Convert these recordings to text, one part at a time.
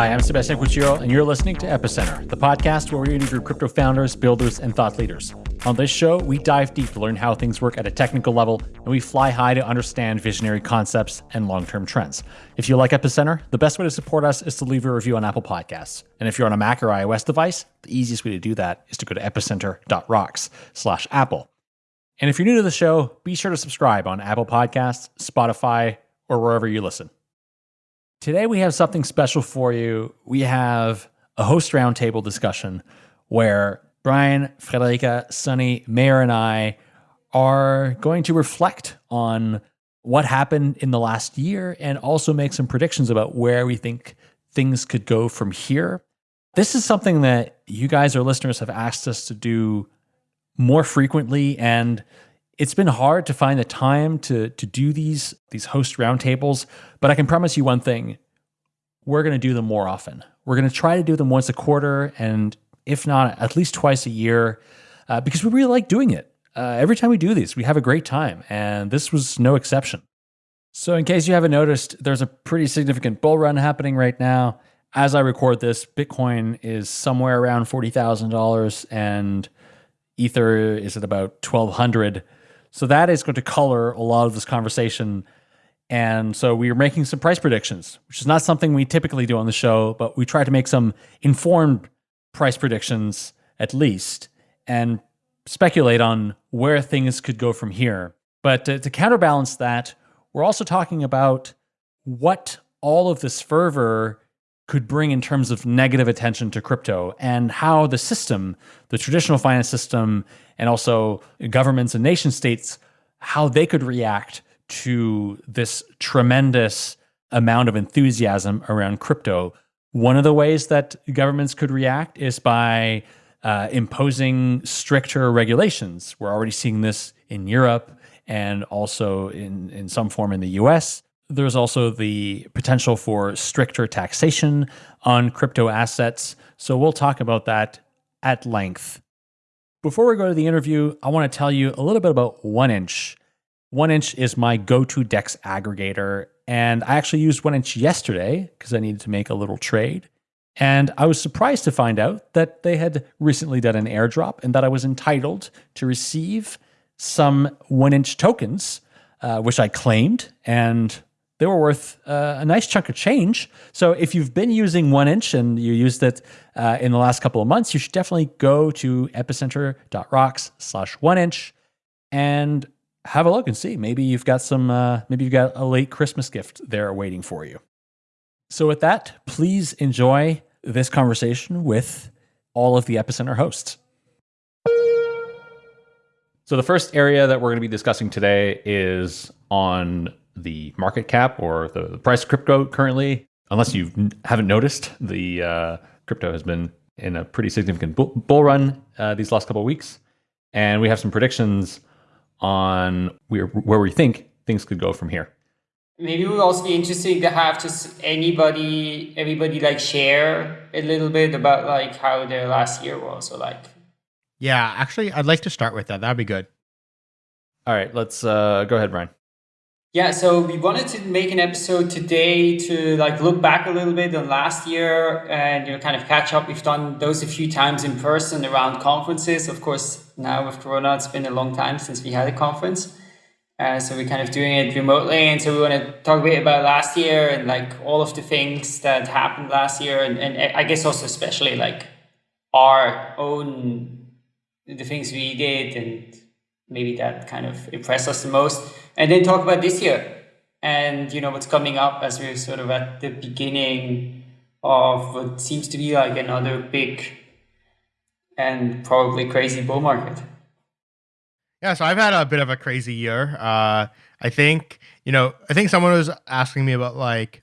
Hi, I'm Sebastien Couture, and you're listening to Epicenter, the podcast where we interview crypto founders, builders, and thought leaders. On this show, we dive deep to learn how things work at a technical level, and we fly high to understand visionary concepts and long term trends. If you like Epicenter, the best way to support us is to leave a review on Apple Podcasts. And if you're on a Mac or iOS device, the easiest way to do that is to go to epicenter.rocks slash Apple. And if you're new to the show, be sure to subscribe on Apple Podcasts, Spotify, or wherever you listen. Today, we have something special for you. We have a host roundtable discussion where Brian, Friederike, Sunny, Meher, and I are going to reflect on what happened in the last year and also make some predictions about where we think things could go from here. This is something that you guys, our listeners, have asked us to do more frequently, and it's been hard to find the time to to do these these host roundtables, but I can promise you one thing: we're going to do them more often. We're going to try to do them once a quarter, and if not, at least twice a year, uh, because we really like doing it. Uh, every time we do these, we have a great time, and this was no exception. So, in case you haven't noticed, there's a pretty significant bull run happening right now. As I record this, Bitcoin is somewhere around forty thousand dollars, and Ether is at about twelve hundred. So that is going to color a lot of this conversation. And so we are making some price predictions, which is not something we typically do on the show, but we try to make some informed price predictions at least and speculate on where things could go from here. But to, to counterbalance that, we're also talking about what all of this fervor could bring in terms of negative attention to crypto and how the system, the traditional finance system, and also governments and nation states, how they could react to this tremendous amount of enthusiasm around crypto. One of the ways that governments could react is by uh, imposing stricter regulations. We're already seeing this in Europe and also in, in some form in the US. There's also the potential for stricter taxation on crypto assets. So we'll talk about that at length. Before we go to the interview, I want to tell you a little bit about 1inch. 1inch is my go to DEX aggregator. And I actually used 1inch yesterday because I needed to make a little trade. And I was surprised to find out that they had recently done an airdrop and that I was entitled to receive some 1inch tokens, uh, which I claimed. And they were worth uh, a nice chunk of change. So if you've been using 1inch and you used it uh, in the last couple of months, you should definitely go to epicenter.rocks slash 1inch and have a look and see. Maybe you've got some, uh, maybe you've got a late Christmas gift there waiting for you. So with that, please enjoy this conversation with all of the Epicenter hosts. So the first area that we're going to be discussing today is on the market cap or the, the price of crypto currently. Unless you haven't noticed, the uh, crypto has been in a pretty significant bull, bull run uh, these last couple of weeks, and we have some predictions on where, where we think things could go from here. Maybe it would also be interesting to have just anybody, everybody like share a little bit about like how their last year was or like. Yeah, actually, I'd like to start with that. That'd be good. All right, let's uh, go ahead, Brian. Yeah, so we wanted to make an episode today to like look back a little bit on last year and you know kind of catch up. We've done those a few times in person around conferences. Of course, now with Corona, it's been a long time since we had a conference. Uh, so we're kind of doing it remotely, and so we want to talk a bit about last year and like all of the things that happened last year, and, and I guess also especially like our own the things we did and maybe that kind of impressed us the most and then talk about this year and you know what's coming up as we're sort of at the beginning of what seems to be like another big and probably crazy bull market. Yeah, so I've had a bit of a crazy year. Uh, I think you know, I think someone was asking me about like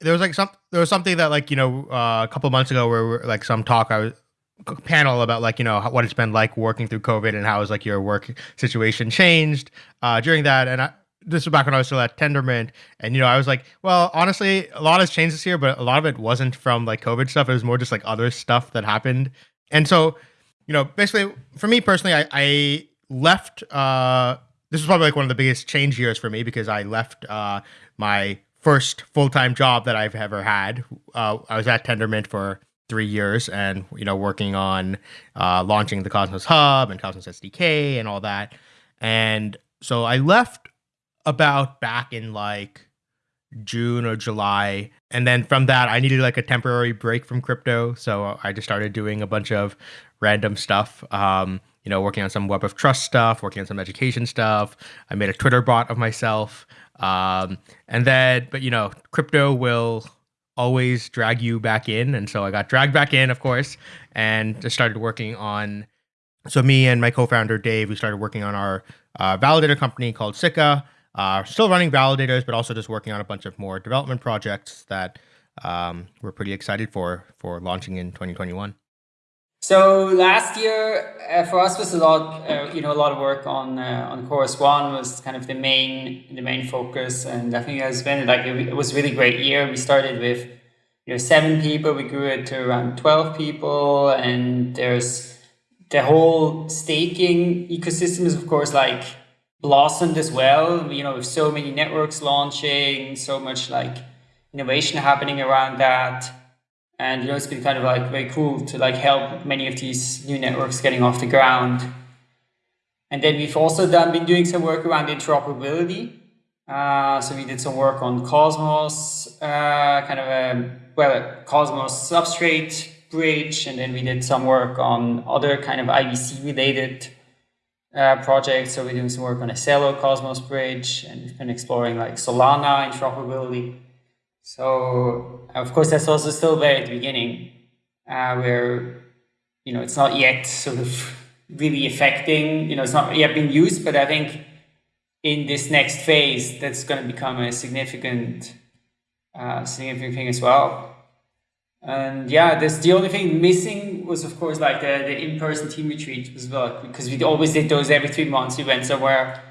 there was like some there was something that like you know uh, a couple months ago where like some talk I was panel about like you know what it's been like working through COVID and how has like your work situation changed uh, during that. And I, this was back when I was still at Tendermint, and you know I was like, well, honestly, a lot has changed this year, but a lot of it wasn't from like COVID stuff. It was more just like other stuff that happened. And so, you know, basically for me personally, I, I left. Uh, this was probably like one of the biggest change years for me because I left uh, my first full time job that I've ever had. Uh, I was at Tendermint for three years, and you know, working on uh, launching the Cosmos Hub and Cosmos SDK and all that. And so I left about back in like June or July. And then from that, I needed like a temporary break from crypto. So I just started doing a bunch of random stuff. Um, you know, working on some web of trust stuff, working on some education stuff. I made a Twitter bot of myself. Um, and then, but you know, crypto will always drag you back in. And so I got dragged back in, of course, and just started working on. So me and my co-founder Dave, we started working on our uh, validator company called Sikka. Uh, still running validators, but also just working on a bunch of more development projects that um, we're pretty excited for for launching in 2021. So last year uh, for us was a lot, uh, you know, a lot of work on uh, on Chorus One was kind of the main the main focus, and I think it's been like it, it was really great year. We started with you know seven people, we grew it to around twelve people, and there's the whole staking ecosystem is of course like blossomed as well. You know, with so many networks launching, so much like innovation happening around that. And you know, it's been kind of like very cool to like help many of these new networks getting off the ground. And then we've also done been doing some work around interoperability. Uh, so we did some work on Cosmos, uh, kind of a well, a Cosmos substrate bridge, and then we did some work on other kind of IBC related uh, project. So we're doing some work on a Celo Cosmos bridge and we've been exploring like Solana interoperability. So of course, that's also still very at the beginning uh, where, you know, it's not yet sort of really affecting, you know, it's not yet being used, but I think in this next phase, that's going to become a significant, uh, significant thing as well. And yeah, this the only thing missing was of course like the, the in-person team retreat as well because we always did those every three months. We went somewhere,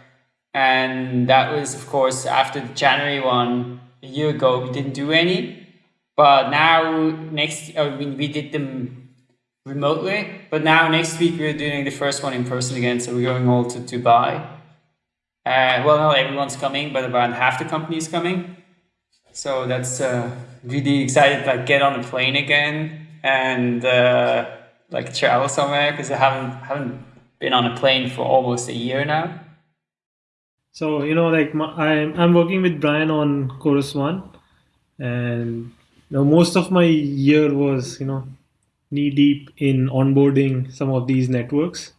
and that was of course after the January one a year ago. We didn't do any, but now next uh, we, we did them remotely. But now next week we're doing the first one in person again. So we're going all to Dubai. Uh, well, not everyone's coming, but about half the company is coming. So that's. Uh, really excited to like get on a plane again and uh, like travel somewhere because I haven't haven't been on a plane for almost a year now. So you know, like my, I'm I'm working with Brian on Chorus One, and you know, most of my year was you know knee deep in onboarding some of these networks,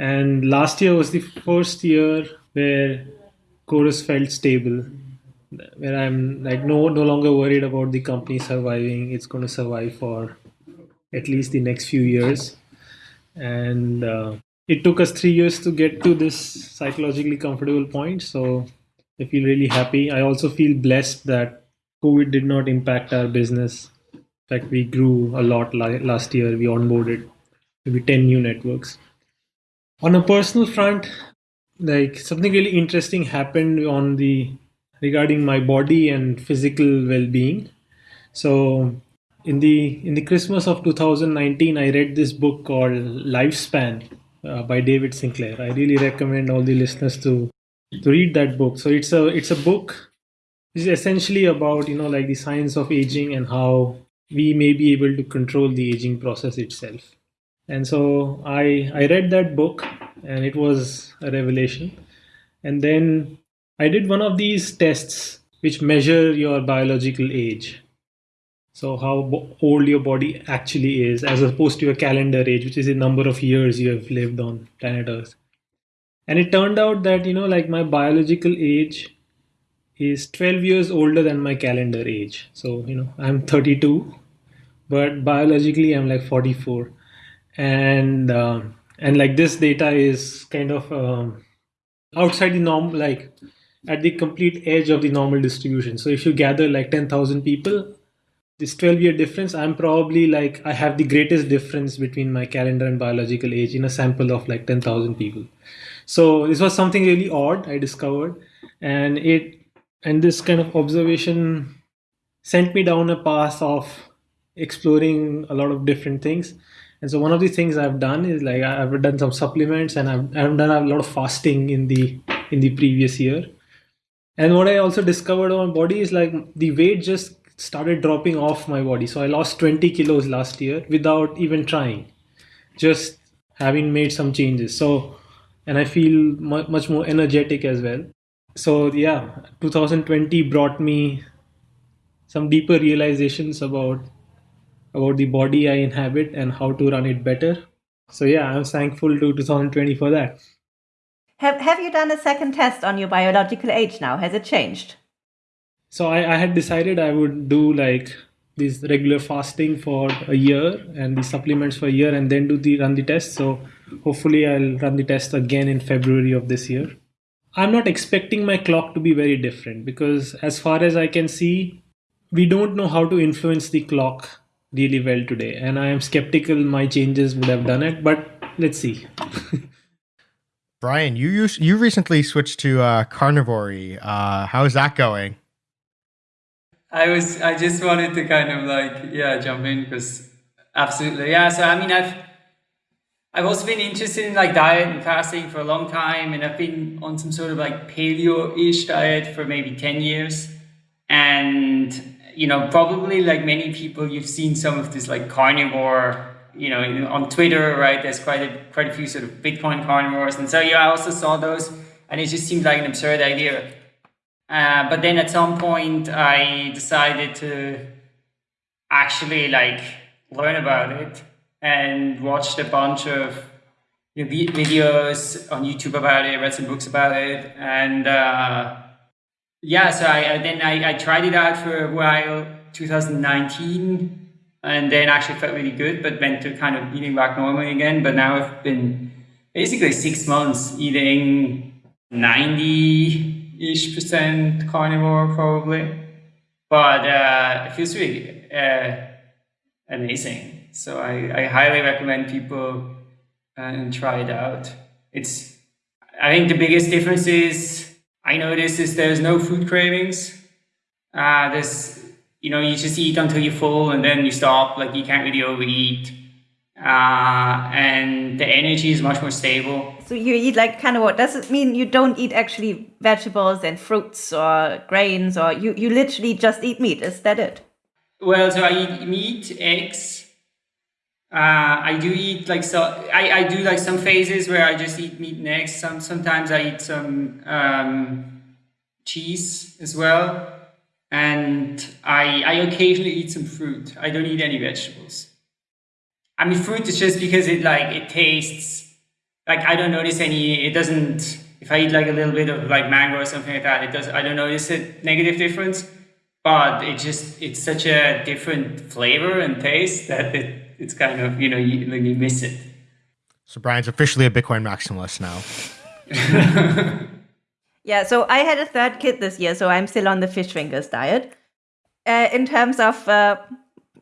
and last year was the first year where Chorus felt stable where I'm like no no longer worried about the company surviving. It's going to survive for at least the next few years, and uh, it took us three years to get to this psychologically comfortable point. So I feel really happy. I also feel blessed that COVID did not impact our business. In fact, we grew a lot last year. We onboarded maybe 10 new networks. On a personal front, like something really interesting happened on the regarding my body and physical well-being. So in the in the Christmas of 2019, I read this book called Lifespan uh, by David Sinclair. I really recommend all the listeners to to read that book. So it's a it's a book. It's essentially about you know like the science of aging and how we may be able to control the aging process itself. And so I I read that book and it was a revelation. And then I did one of these tests which measure your biological age. So how old your body actually is as opposed to your calendar age, which is the number of years you have lived on planet Earth. And it turned out that, you know, like my biological age is 12 years older than my calendar age. So, you know, I'm 32, but biologically I'm like 44. And, um, and like this data is kind of um, outside the norm, like at the complete edge of the normal distribution. So if you gather like 10,000 people, this 12 year difference, I'm probably like, I have the greatest difference between my calendar and biological age in a sample of like 10,000 people. So this was something really odd I discovered. And it, and this kind of observation sent me down a path of exploring a lot of different things. And so one of the things I've done is like I've done some supplements and I've, I've done a lot of fasting in the in the previous year And what I also discovered on my body is like the weight just started dropping off my body. So I lost 20 kilos last year without even trying, just having made some changes. So, and I feel much more energetic as well. So, yeah, 2020 brought me some deeper realizations about about the body I inhabit and how to run it better. So yeah, I'm thankful to 2020 for that. Have Have you done a second test on your biological age now? Has it changed? So I, I had decided I would do like this regular fasting for a year and the supplements for a year and then do the run the test. So hopefully I'll run the test again in February of this year. I'm not expecting my clock to be very different because as far as I can see, we don't know how to influence the clock really well today and i am skeptical my changes would have done it but let's see brian you you recently switched to uh, carnivory uh, how's that going i was i just wanted to kind of like yeah jump in because absolutely yeah so i mean i've I've also been interested in like diet and fasting for a long time, and I've been on some sort of like paleo-ish diet for maybe 10 years. And you know, probably like many people, you've seen some of this like carnivore, you know, on Twitter, right? There's quite a quite a few sort of Bitcoin carnivores, and so yeah, I also saw those, and it just seemed like an absurd idea. Uh, but then at some point, I decided to actually like learn about it and watched a bunch of you know, videos on YouTube about it, read some books about it, and. Uh, yeah, so I, then I, I tried it out for a while, 2019, and then actually felt really good, but went to kind of eating back normally again. But now I've been basically six months eating 90 ish percent carnivore, probably. But uh, it feels really uh, amazing. So I, I highly recommend people and try it out. It's, I think the biggest difference is I notice is there's no food cravings. Uh, there's, you know, you just eat until you're full and then you stop. Like you can't really overeat. Uh, and the energy is much more stable. So you eat like kind of what? Does it mean you don't eat actually vegetables and fruits or grains or you, you literally just eat meat? Is that it? Well, so I eat meat, eggs, uh, I do eat like so. I, I do like some phases where I just eat meat and eggs. Some sometimes I eat some um, cheese as well, and I I occasionally eat some fruit. I don't eat any vegetables. I mean, fruit is just because it like it tastes like I don't notice any. It doesn't. If I eat like a little bit of like mango or something like that, it does. I don't notice a negative difference. But it just it's such a different flavor and taste that it it's kind of you know you, you miss it. So Brian's officially a Bitcoin maximalist now. yeah, so I had a third kid this year, so I'm still on the fish fingers diet. Uh, in terms of uh,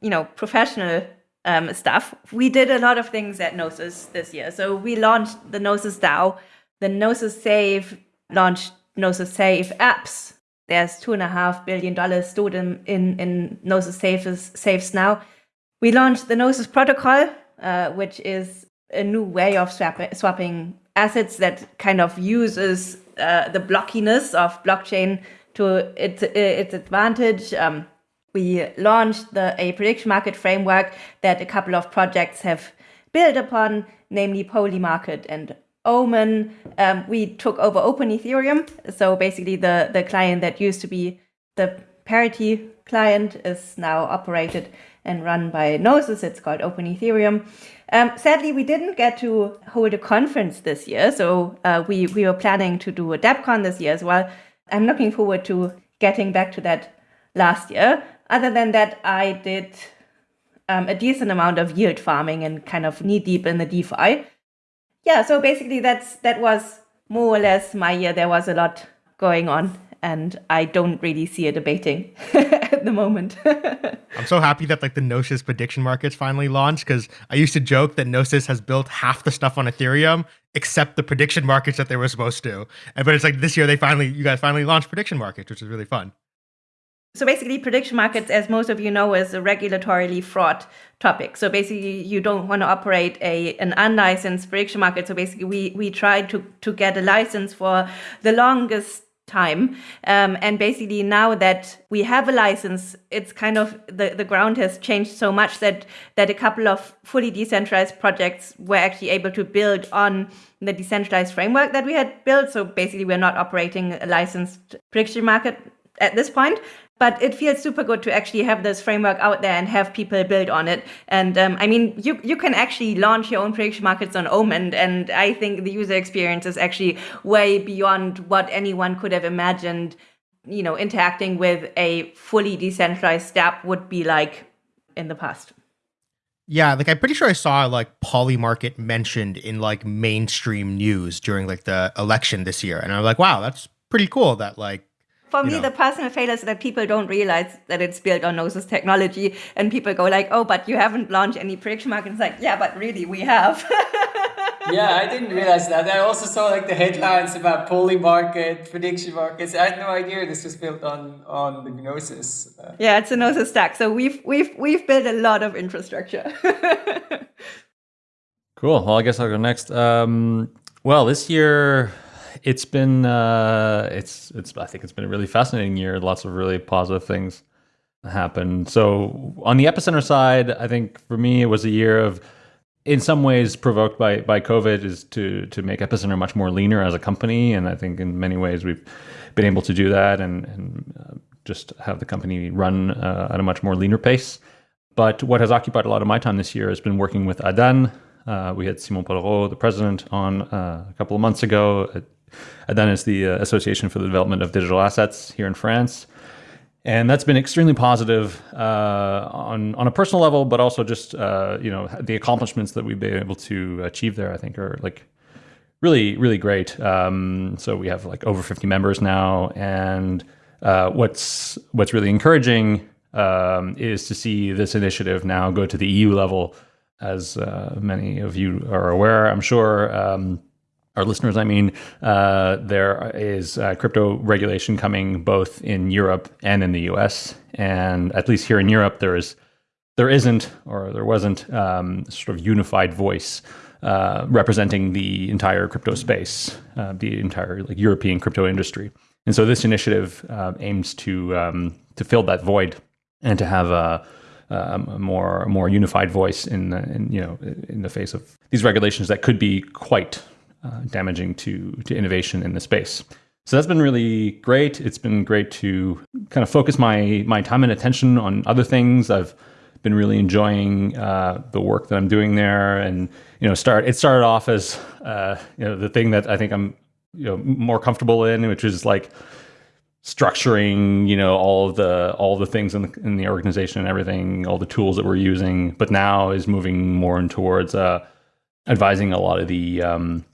you know professional um, stuff, we did a lot of things at Gnosis this year. So we launched the Gnosis DAO, the Gnosis Safe launched Gnosis Safe apps. There's two and a half billion dollars stored in in, in Gnosis Safes saves now we launched the Gnosis protocol, uh, which is a new way of swap- swapping assets that kind of uses uh, the blockiness of blockchain to its, its advantage. Um, we launched the a prediction market framework that a couple of projects have built upon, namely Polymarket and Omen. Um, we took over Open Ethereum, so basically the the client that used to be the parity client is now operated and run by Gnosis. It's called Open Ethereum. Um, sadly, we didn't get to hold a conference this year, so uh, we, we were planning to do a DevCon this year as well. I'm looking forward to getting back to that last year. Other than that, I did um, a decent amount of yield farming and kind of knee deep in the DeFi. Yeah, so basically that's that was more or less my year. There was a lot going on and I don't really see it abating at the moment. I'm so happy that like the Gnosis prediction markets finally launched because I used to joke that Gnosis has built half the stuff on Ethereum except the prediction markets that they were supposed to. And but it's like this year they finally you guys finally launched prediction markets, which is really fun. So basically, prediction markets, as most of you know, is a regulatorily fraught topic. So basically, you don't want to operate a an unlicensed prediction market. So basically, we we tried to to get a license for the longest time. Um, and basically, now that we have a license, it's kind of the, the ground has changed so much that that a couple of fully decentralized projects were actually able to build on the decentralized framework that we had built. So basically, we're not operating a licensed prediction market at this point but it feels super good to actually have this framework out there and have people build on it. And um, I mean, you you can actually launch your own prediction markets on Omen, and I think the user experience is actually way beyond what anyone could have imagined. You know, interacting with a fully decentralized app would be like in the past. Yeah, like I'm pretty sure I saw like Polymarket mentioned in like mainstream news during like the election this year, and I'm like, wow, that's pretty cool that like for me, know. the personal failure is that people don't realize that it's built on Gnosis technology, and people go like, "Oh, but you haven't launched any prediction market." It's like, yeah, but really, we have. yeah, I didn't realize that. I also saw like the headlines about Polymarket, prediction markets. I had no idea this was built on on the Gnosis. Uh, yeah, it's a Gnosis stack. So we've we've we've built a lot of infrastructure. cool. Well, I guess I'll go next. Um, well, this year it's been uh, it's it's I think it's been a really fascinating year. Lots of really positive things happened. So on the epicenter side, I think for me it was a year of in some ways provoked by by COVID is to to make Epicenter much more leaner as a company, and I think in many ways we've been able to do that and and uh, just have the company run uh, at a much more leaner pace. But what has occupied a lot of my time this year has been working with Adan. Uh, we had Simon Polrot, the president, on uh, a couple of months ago. Adan is the uh, Association for the Development of Digital Assets here in France. And that's been extremely positive uh, on on a personal level, but also just uh, you know the accomplishments that we've been able to achieve there. I think are like really really great. Um, so we have like over 50 members now, and uh, what's what's really encouraging um, is to see this initiative now go to the EU level, as uh, many of you are aware. I'm sure. Um, our listeners, I mean, uh, there is uh, crypto regulation coming both in Europe and in the U.S. And at least here in Europe, there is there isn't or there wasn't um, sort of unified voice uh, representing the entire crypto space, uh, the entire like European crypto industry. And so this initiative uh, aims to um, to fill that void and to have a, um, a more more unified voice in, in you know in the face of these regulations that could be quite uh, damaging to to innovation in the space. So that's been really great. It's been great to kind of focus my my time and attention on other things. I've been really enjoying uh, the work that I'm doing there, and you know, start it started off as uh, you know the thing that I think I'm you know more comfortable in, which is like structuring you know all of the all the things in the, in the organization and everything, all the tools that we're using. But now is moving more in towards uh, advising a lot of the um,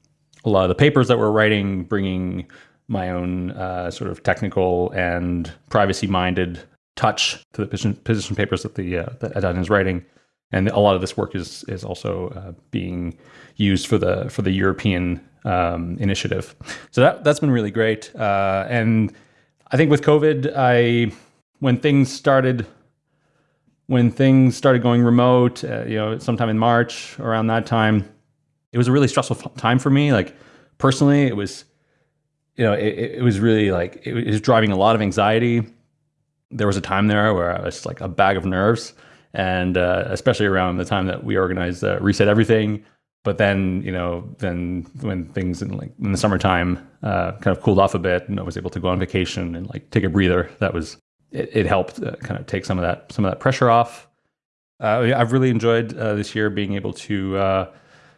a lot of the papers that we're writing, bringing my own uh, sort of technical and privacy-minded touch to the position, position papers that the uh, that Adan is writing, and a lot of this work is is also uh, being used for the for the European um, initiative. So that that's been really great. Uh, and I think with COVID, I when things started when things started going remote, uh, you know, sometime in March around that time, it was a really stressful time for me. Like personally, it was, you know, it, it was really like it was driving a lot of anxiety. There was a time there where I was like a bag of nerves, and uh, especially around the time that we organized uh, Reset Everything. But then, you know, then when things in like in the summertime uh, kind of cooled off a bit, and I was able to go on vacation and like take a breather. That was it. it helped uh, kind of take some of that some of that pressure off. Uh, I've really enjoyed uh, this year being able to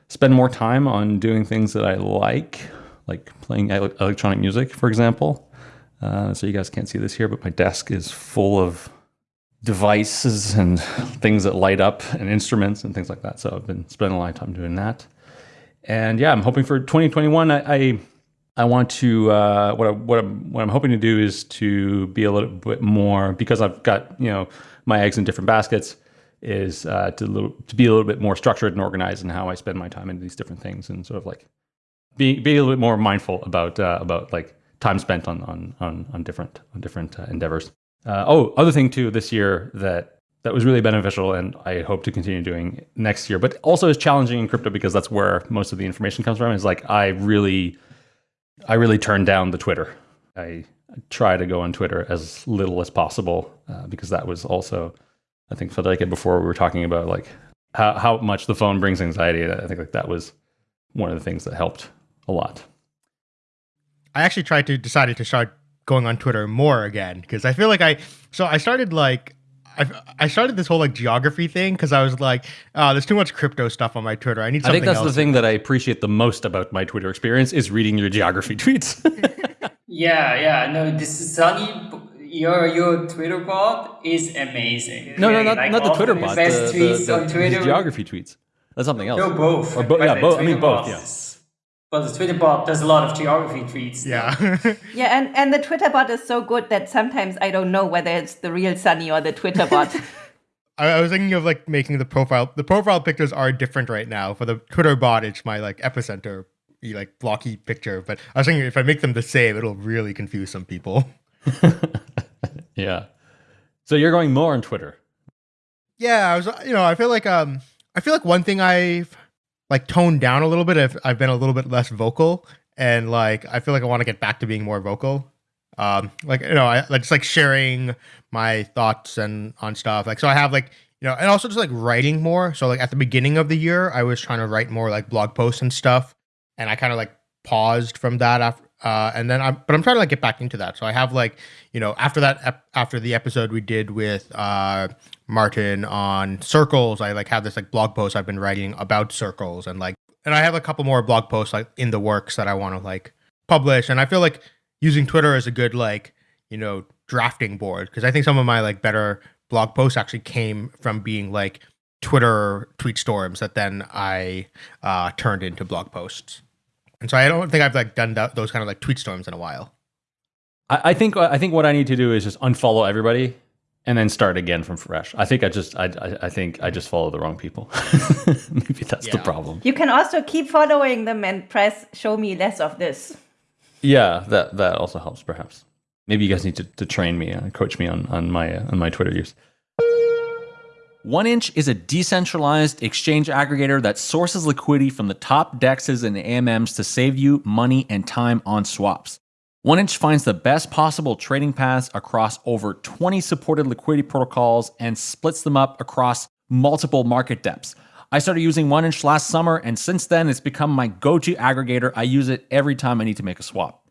spend more time on doing things that I like, like playing electronic music, for example. Uh, so you guys can't see this here, but my desk is full of devices and things that light up and instruments and things like that. So I've been spending a lot of time doing that. And yeah, I'm hoping for 2021. I I, I want to uh, what I, what I'm what I'm hoping to do is to be a little bit more because I've got you know my eggs in different baskets is uh, to little, to be a little bit more structured and organized in how I spend my time in these different things, and sort of like be be a little bit more mindful about uh, about like time spent on on on, on different on different uh, endeavors. Uh, oh, other thing too this year that that was really beneficial, and I hope to continue doing next year, but also is challenging in crypto because that's where most of the information comes from. Is like I really I really turned down the Twitter I try to go on Twitter as little as possible uh, because that was also, I think, Friederike, before we were talking about like how, how much the phone brings anxiety. I think like that was one of the things that helped a lot. I actually tried to decided to start going on Twitter more again because I feel like I so I started like I, I started this whole like geography thing because I was like, oh, there's too much crypto stuff on my Twitter. I need. I think that's else. the thing that I appreciate the most about my Twitter experience is reading your geography tweets. yeah, yeah. No, this is Sunny, your your Twitter bot is amazing. No, no, not, like not the Twitter bot. The, best the, tweets the, on Twitter. geography tweets. That's something else. No, both. Or bo- yeah, both. I mean, both. Yeah. But the Twitter bot does a lot of geography tweets. Yeah. yeah, and, and the Twitter bot is so good that sometimes I don't know whether it's the real Sunny or the Twitter bot. I, was thinking of like making the profile. The profile pictures are different right now. For the Twitter bot, it's my like epicenter, like blocky picture. But I was thinking if I make them the same, it'll really confuse some people. yeah. So you're going more on Twitter. Yeah, I was. You know, I feel like um, I feel like one thing I've like toned down a little bit. I've, I've been a little bit less vocal, and like I feel like I want to get back to being more vocal. Um, like you know, I like just like sharing my thoughts and on stuff. Like so, I have like you know, and also just like writing more. So like at the beginning of the year, I was trying to write more like blog posts and stuff, and I kind of like paused from that after. Uh, and then I'm, but I'm trying to like get back into that. So I have like, you know, after that, ep- after the episode we did with uh, Martin on circles. I like have this like blog post I've been writing about circles and like and I have a couple more blog posts like in the works that I want to like publish. And I feel like using Twitter is a good like, you know, drafting board because I think some of my like better blog posts actually came from being like Twitter tweet storms that then I uh, turned into blog posts. And so I don't think I've like done that, those kind of like tweet storms in a while. I, I think I think what I need to do is just unfollow everybody and then start again from fresh. I think I just I I, I think I just follow the wrong people. Maybe that's yeah. the problem. You can also keep following them and press show me less of this. Yeah, that that also helps perhaps. Maybe you guys need to, to train me and uh, coach me on on my uh, on my Twitter use. 1inch is a decentralized exchange aggregator that sources liquidity from the top dexes and AMMs to save you money and time on swaps. 1inch finds the best possible trading paths across over 20 supported liquidity protocols and splits them up across multiple market depths. I started using 1inch last summer, and since then, it's become my go to aggregator. I use it every time I need to make a swap.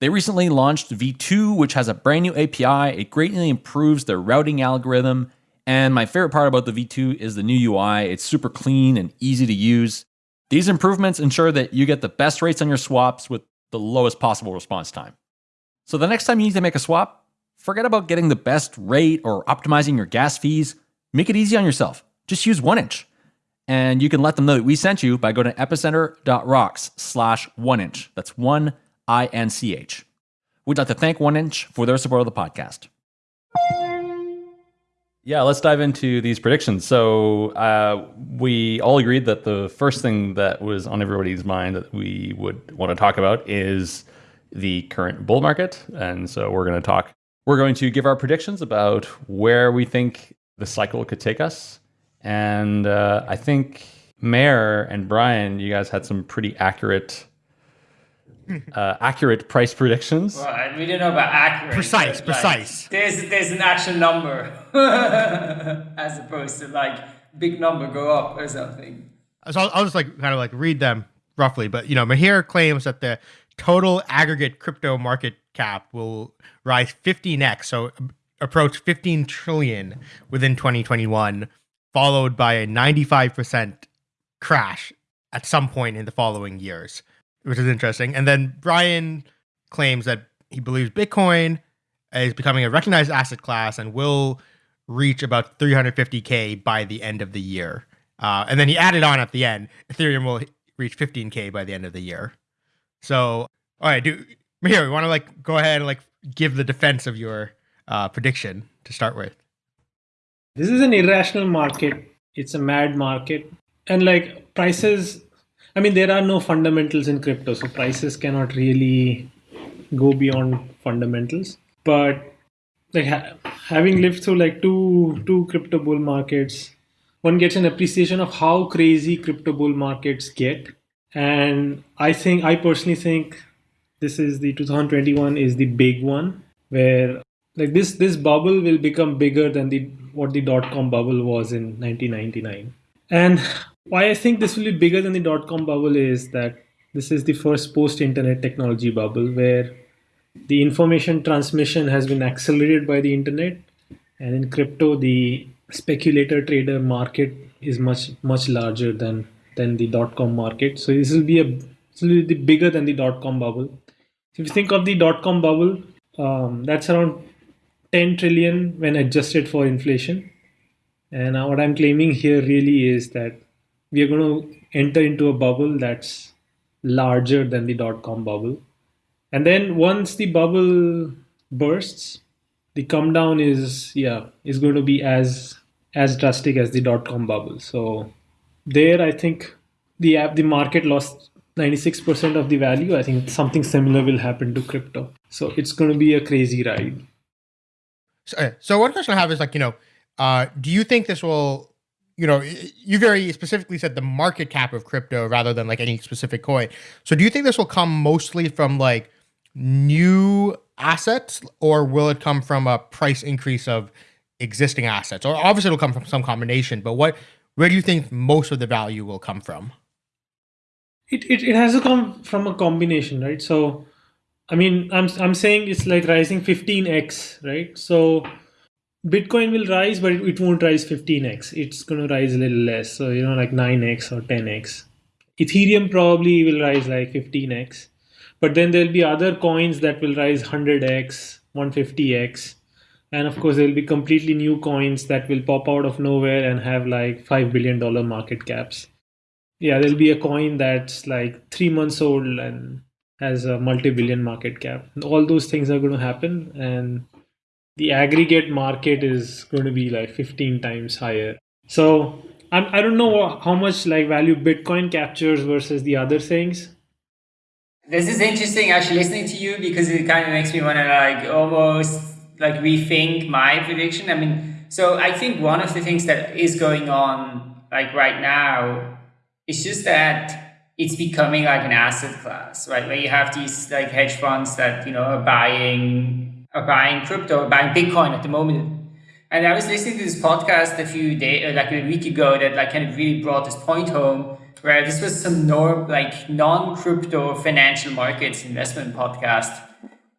They recently launched V2, which has a brand new API. It greatly improves their routing algorithm. And my favorite part about the V2 is the new UI. It's super clean and easy to use. These improvements ensure that you get the best rates on your swaps with the lowest possible response time. So the next time you need to make a swap, forget about getting the best rate or optimizing your gas fees. Make it easy on yourself. Just use 1inch. And you can let them know that we sent you by going to epicenter.rocks slash 1inch. That's 1 I N C H. We'd like to thank 1inch for their support of the podcast. Yeah, let's dive into these predictions. So uh, we all agreed that the first thing that was on everybody's mind that we would want to talk about is the current bull market, and so we're going to talk. We're going to give our predictions about where we think the cycle could take us, and uh, I think Meher and Brian, you guys had some pretty accurate uh, accurate price predictions. Well, we don't know about accurate. Precise, precise. There's there's an actual number as opposed to like big number go up or something. So I'll, I'll just like kind of like read them roughly, but you know, Meher claims that the total aggregate crypto market cap will rise 15x, so approach 15 trillion within 2021, followed by a 95% crash at some point in the following years which is interesting. And then Brian claims that he believes Bitcoin is becoming a recognized asset class and will reach about 350k by the end of the year. Uh, and then he added on at the end, Ethereum will reach 15k by the end of the year. So, all right, do here we want to like go ahead and like give the defense of your uh, prediction to start with. This is an irrational market. It's a mad market, and like prices I mean, there are no fundamentals in crypto, so prices cannot really go beyond fundamentals. But like ha- having lived through like two two crypto bull markets, one gets an appreciation of how crazy crypto bull markets get. And I think I personally think this is the 2021 is the big one where like this this bubble will become bigger than the what the dot com bubble was in 1999 and why i think this will be bigger than the dot com bubble is that this is the first post internet technology bubble where the information transmission has been accelerated by the internet and in crypto the speculator trader market is much much larger than than the dot com market. So this will be a bigger than the dot com bubble if you think of the dot com bubble um, that's around 10 trillion when adjusted for inflation. And what i'm claiming here really is that we are going to enter into a bubble that's larger than the dot com bubble. And then once the bubble bursts the come down is yeah is going to be as as drastic as the dot com bubble. So there i think the app the market lost 96% of the value. I think something similar will happen to crypto. So it's going to be a crazy ride. So, uh, so one question I have is like, you know, uh, do you think this will, you know, you very specifically said the market cap of crypto rather than like any specific coin. So do you think this will come mostly from like new assets or will it come from a price increase of existing assets? Or obviously it'll come from some combination, but what, where do you think most of the value will come from? it, it, it has to come from a combination right so i mean i'm i'm saying it's like rising 15x right so bitcoin will rise but it, won't rise 15x it's going to rise a little less. So you know like 9x or 10x ethereum probably will rise like 15x but then there'll be other coins that will rise 100x 150x and of course there'll be completely new coins that will pop out of nowhere and have like 5 billion dollar market caps. Yeah there'll be a coin that's like three months old and has a multi-billion market cap. All those things are going to happen and the aggregate market is going to be like 15 times higher so I'm, i don't know how much like value bitcoin captures versus the other things This is interesting actually listening to you because it kind of makes me want to like almost like rethink my prediction. I mean, so I think one of the things that is going on like right now is just that it's becoming like an asset class, right? Where you have these like hedge funds that, you know, are buying are buying crypto, buying Bitcoin at the moment. And I was listening to this podcast a few days, like a week ago, that like kind of really brought this point home, where this was some norm, like non-crypto financial markets investment podcast,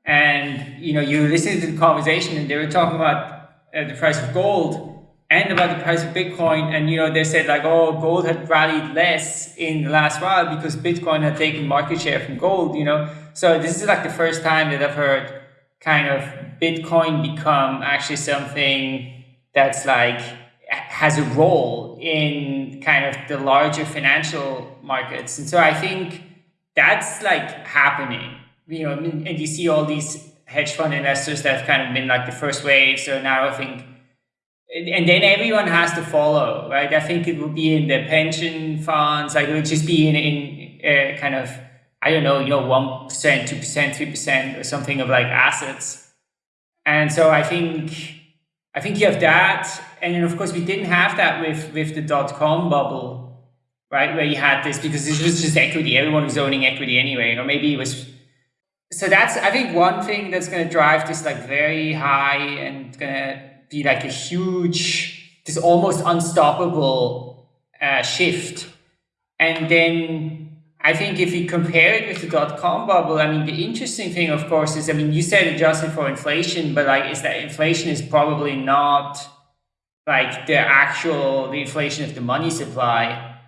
and you know you listened to the conversation, and they were talking about uh, the price of gold and about the price of Bitcoin, and you know they said like, oh, gold had rallied less in the last while because Bitcoin had taken market share from gold, you know. So this is like the first time that I've heard kind of Bitcoin become actually something that's like has a role in kind of the larger financial markets. And so I think that's like happening, you know, and you see all these hedge fund investors that have kind of been like the first wave. So now I think, and then everyone has to follow, right? I think it would be in the pension funds, like it would just be in, in uh, kind of, I don't know, you know, 1%, 2%, 3% or something of like assets. And so I think I think you have that, and then of course we didn't have that with with the dot com bubble, right? Where you had this because this was just equity. Everyone was owning equity anyway, or maybe it was. So that's I think one thing that's going to drive this like very high and going to be like a huge, this almost unstoppable uh, shift, and then I think if you compare it with the dot com bubble, I mean, the interesting thing, of course, is I mean, you said adjusted for inflation, but like, is that inflation is probably not like the actual the inflation of the money supply,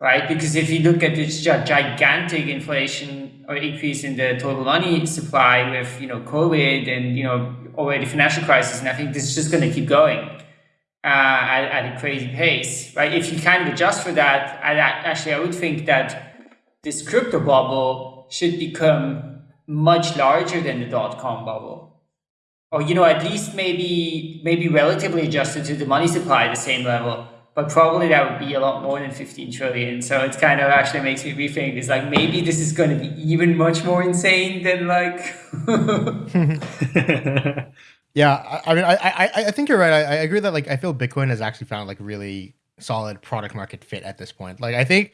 right? Because if you look at this gigantic inflation or increase in the total money supply with you know COVID and you know already financial crisis, and I think this is just going to keep going. Uh, at, at a crazy pace, right? If you kind of adjust for that, I, actually I would think that this crypto bubble should become much larger than the dot com bubble. Or, you know, at least maybe maybe relatively adjusted to the money supply at the same level. But probably that would be a lot more than 15 trillion. So it kind of actually makes me rethink. It's like maybe this is going to be even much more insane than like. Yeah, I, I mean, I, I I think you're right. I, I agree that like I feel Bitcoin has actually found like really solid product market fit at this point. Like I think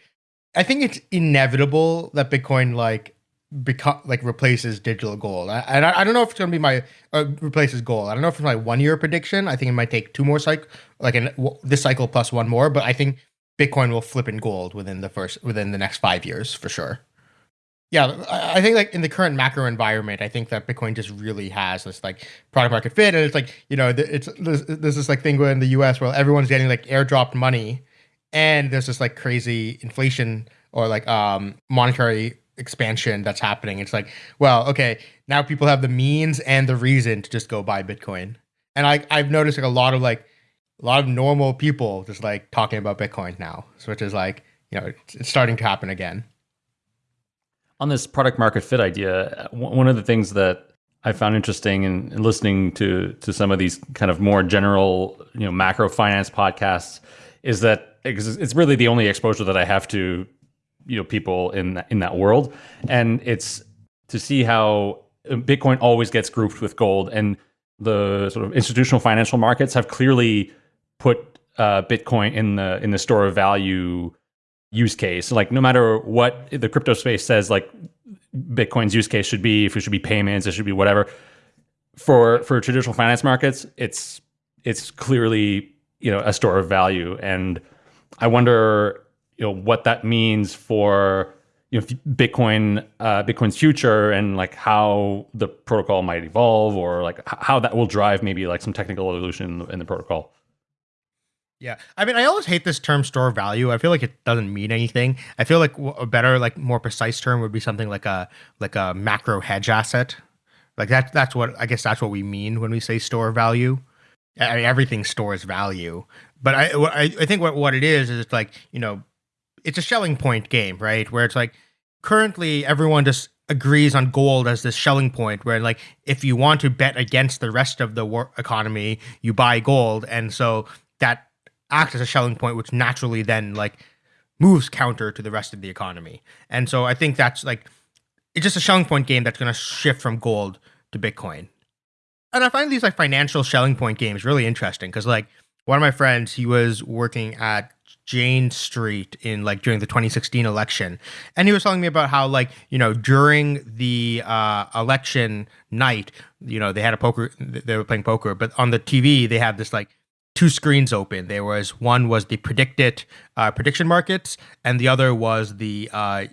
I think it's inevitable that Bitcoin like become like replaces digital gold. I, and I, I, don't know if it's going to be my uh, replaces gold. I don't know if it's my one year prediction. I think it might take two more cycle, like in this cycle plus one more. But I think Bitcoin will flip in gold within the first within the next five years for sure. Yeah, I think like in the current macro environment, I think that Bitcoin just really has this like product market fit, and it's like you know it's there's, there's this like thing in the U.S. where everyone's getting like airdropped money, and there's this like crazy inflation or like um monetary expansion that's happening. It's like, well, okay, now people have the means and the reason to just go buy Bitcoin. And I I've noticed like a lot of like a lot of normal people just like talking about Bitcoin now, which is like, you know, it's, it's starting to happen again. On this product market fit idea, one of the things that I found interesting in, in listening to to some of these kind of more general, you know, macro finance podcasts is that it's really the only exposure that I have to you know people in that, in that world, and it's to see how Bitcoin always gets grouped with gold, and the sort of institutional financial markets have clearly put uh, Bitcoin in the in the store of value use case. Like no matter what the crypto space says, like Bitcoin's use case should be, if it should be payments, it should be whatever. For for traditional finance markets, it's it's clearly you know a store of value, and I wonder you know what that means for you know Bitcoin uh, Bitcoin's future and like how the protocol might evolve or like how that will drive maybe like some technical evolution in the, protocol. Yeah, I mean, I always hate this term store value. I feel like it doesn't mean anything. I feel like a better, like more precise term would be something like a like a macro hedge asset. Like that. That's what I guess that's what we mean when we say store value. I mean, everything stores value, but I I, I think what what it is is it's like you know it's a Schelling point game, right? Where it's like currently everyone just agrees on gold as this Schelling point where like if you want to bet against the rest of the war economy you buy gold. And so that acts as a Schelling point which naturally then like moves counter to the rest of the economy. And so i think that's like it's just a Schelling point game that's going to shift from gold to bitcoin and i find these like financial Schelling point games really interesting because like one of my friends he was working at Jane Street in like during the 2016 election. And he was telling me about how like, you know, during the uh, election night, you know, they had a poker they were playing poker, but on the TV they had this like two screens open. There was one was the predicted uh, prediction markets and the other was the uh,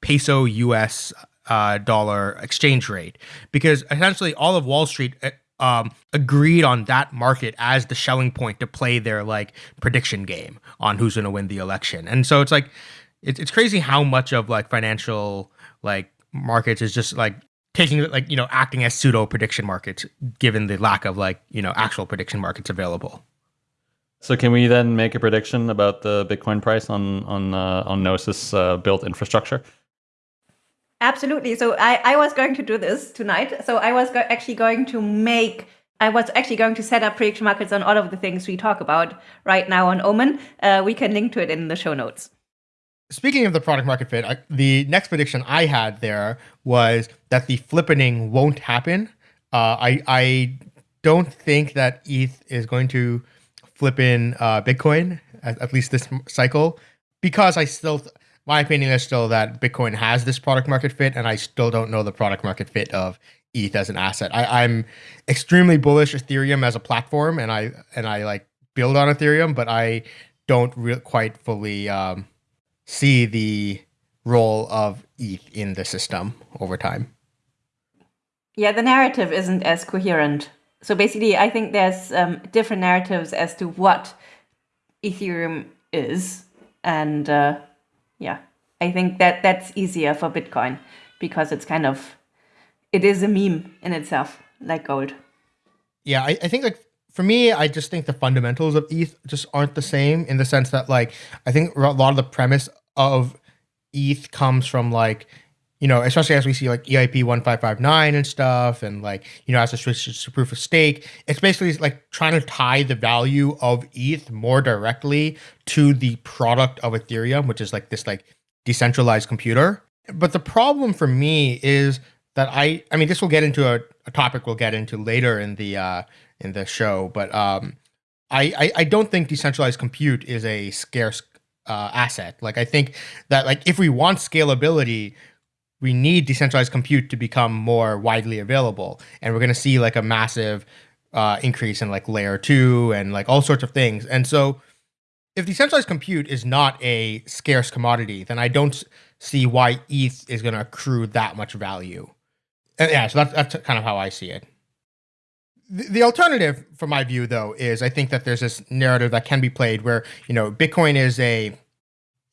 peso US uh, dollar exchange rate because essentially all of Wall Street uh, um, agreed on that market as the Schelling point to play their like prediction game on who's going to win the election. And so it's like it's it's crazy how much of like financial like markets is just like taking like you know acting as pseudo prediction markets given the lack of like you know actual prediction markets available. So can we then make a prediction about the Bitcoin price on on uh, on Gnosis uh, built infrastructure? Absolutely. So I, I was going to do this tonight. So I was go- actually going to make, I was actually going to set up prediction markets on all of the things we talk about right now on Omen. Uh, we can link to it in the show notes. Speaking of the product market fit, I, the next prediction I had there was that the flippening won't happen. Uh, I I don't think that ETH is going to flip in uh, Bitcoin at, at least this cycle because I still my opinion is still that Bitcoin has this product market fit, and I still don't know the product market fit of ETH as an asset. I, am extremely bullish Ethereum as a platform, and I and I like build on Ethereum, but I don't re- quite fully um, see the role of ETH in the system over time. Yeah, the narrative isn't as coherent. So basically, I think there's um, different narratives as to what Ethereum is, and uh, yeah, I think that that's easier for Bitcoin because it's kind of it is a meme in itself, like gold. Yeah, I, I think like for me, I just think the fundamentals of ETH just aren't the same in the sense that like I think a lot of the premise of ETH comes from like you know, especially as we see like EIP 1559 and stuff, and like, you know, as a switch to proof of stake, it's basically like trying to tie the value of ETH more directly to the product of Ethereum, which is like this like decentralized computer. But the problem for me is that I, I mean, this will get into a, a topic we'll get into later in the uh, in the show, but um, I, I, I don't think decentralized compute is a scarce uh, asset. Like I think that like if we want scalability, we need decentralized compute to become more widely available, and we're going to see like a massive uh, increase in like layer two and like all sorts of things. And so, if decentralized compute is not a scarce commodity, then I don't see why ETH is going to accrue that much value. And yeah, so that's that's kind of how I see it. The, the alternative, from my view, though, is I think that there's this narrative that can be played where you know Bitcoin is a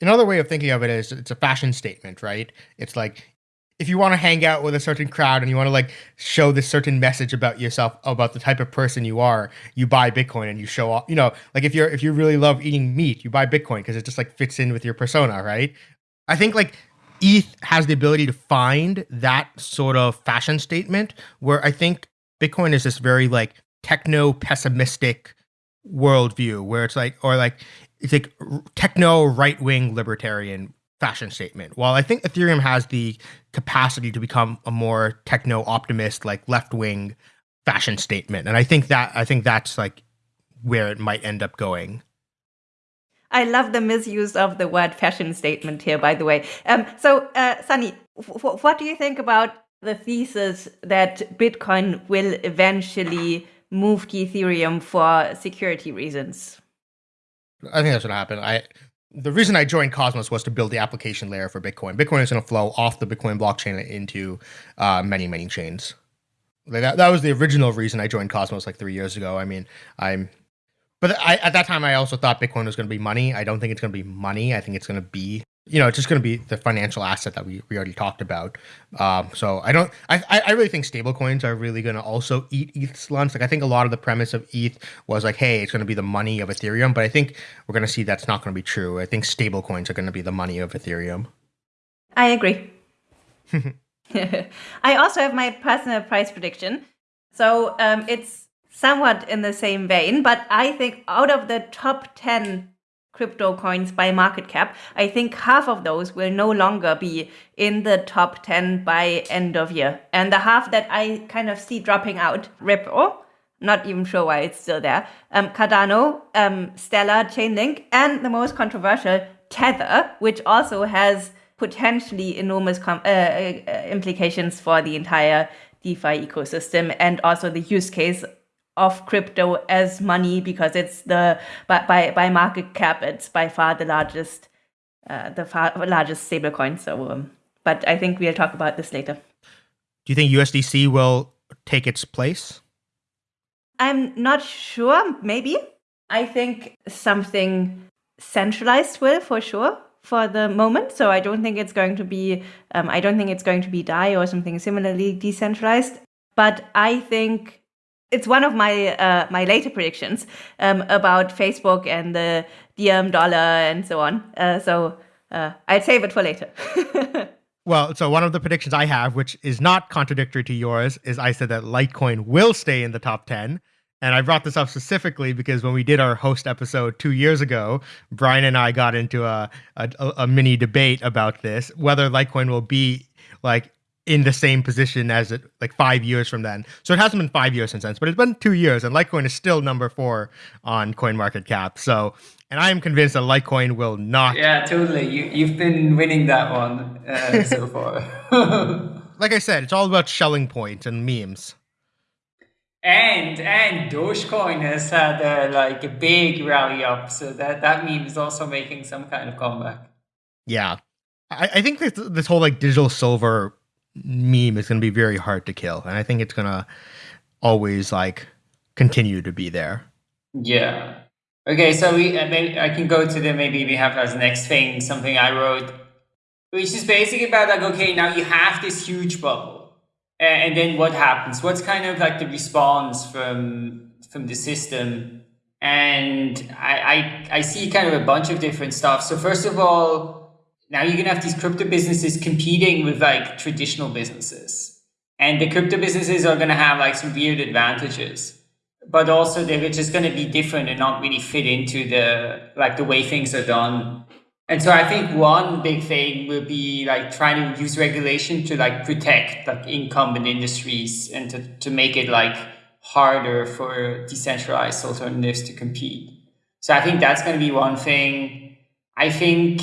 another way of thinking of it is it's a fashion statement, right? It's like if you want to hang out with a certain crowd and you want to like show this certain message about yourself about the type of person you are you buy bitcoin and you show off you know like if you're if you really love eating meat you buy bitcoin because it just like fits in with your persona right? I think like eth has the ability to find that sort of fashion statement where i think bitcoin is this very like techno pessimistic worldview where it's like or like it's like techno right wing libertarian fashion statement. While I think Ethereum has the capacity to become a more techno optimist, like left wing fashion statement, and I think that I think that's like where it might end up going. I love the misuse of the word fashion statement here, by the way. Um, so, uh, Sunny, what do you think about the thesis that Bitcoin will eventually move to Ethereum for security reasons? I think that's what happened. I the reason I joined Cosmos was to build the application layer for Bitcoin. Bitcoin is going to flow off the Bitcoin blockchain into uh, many, many chains. That, that was the original reason I joined Cosmos like three years ago. I mean, I'm, but I, at that time I also thought Bitcoin was going to be money. I don't think it's going to be money. I think it's going to be you know, it's just going to be the financial asset that we, we already talked about. Um, so I don't, I, I really think stablecoins are really going to also eat ETH's lunch. Like I think a lot of the premise of ETH was like, hey, it's going to be the money of Ethereum, but I think we're going to see that's not going to be true. I think stablecoins are going to be the money of Ethereum. I agree. I also have my personal price prediction. So um, it's somewhat in the same vein, but I think out of the top 10 crypto coins by market cap, I think half of those will no longer be in the top 10 by end of year. And the half that I kind of see dropping out, Ripple, not even sure why it's still there, um, Cardano, um, Stellar, Chainlink, and the most controversial, Tether, which also has potentially enormous uh, uh, implications for the entire DeFi ecosystem and also the use case of crypto as money because it's the by by, by market cap it's by far the largest uh, the far largest stablecoin. So, um, but I think we'll talk about this later. Do you think USDC will take its place? I'm not sure. Maybe I think something centralized will for sure for the moment. So I don't think it's going to be. Um, I don't think it's going to be DAI or something similarly decentralized. But I think it's one of my uh, my later predictions um, about Facebook and the Diem dollar and so on. Uh, so uh, I'd save it for later. well, so one of the predictions I have, which is not contradictory to yours, is I said that Litecoin will stay in the top ten. And I brought this up specifically because when we did our host episode two years ago, Brian and I got into a, a, a mini debate about this, whether Litecoin will be like in the same position as it like five years from then. So it hasn't been five years since then, but it's been two years, and Litecoin is still number four on Coin Market Cap. So, and I am convinced that Litecoin will not. Yeah, totally. You you've been winning that one uh, so far. like I said, it's all about Schelling point and memes. And and Dogecoin has had a, like a big rally up, so that that meme is also making some kind of comeback. Yeah, I, I think this this whole like digital silver meme is going to be very hard to kill, and I think it's going to always like continue to be there. Yeah. Okay, so we uh, maybe I can go to the maybe we have as next thing something I wrote, which is basically about like okay now you have this huge bubble, and then what happens? What's kind of like the response from from the system? And I, I I see kind of a bunch of different stuff. So first of all, now you're going to have these crypto businesses competing with like traditional businesses. And the crypto businesses are going to have like some weird advantages, but also they're just going to be different and not really fit into the like the way things are done. And so I think one big thing will be like trying to use regulation to like protect like incumbent industries and to, to make it like harder for decentralized alternatives to compete. So I think that's going to be one thing. I think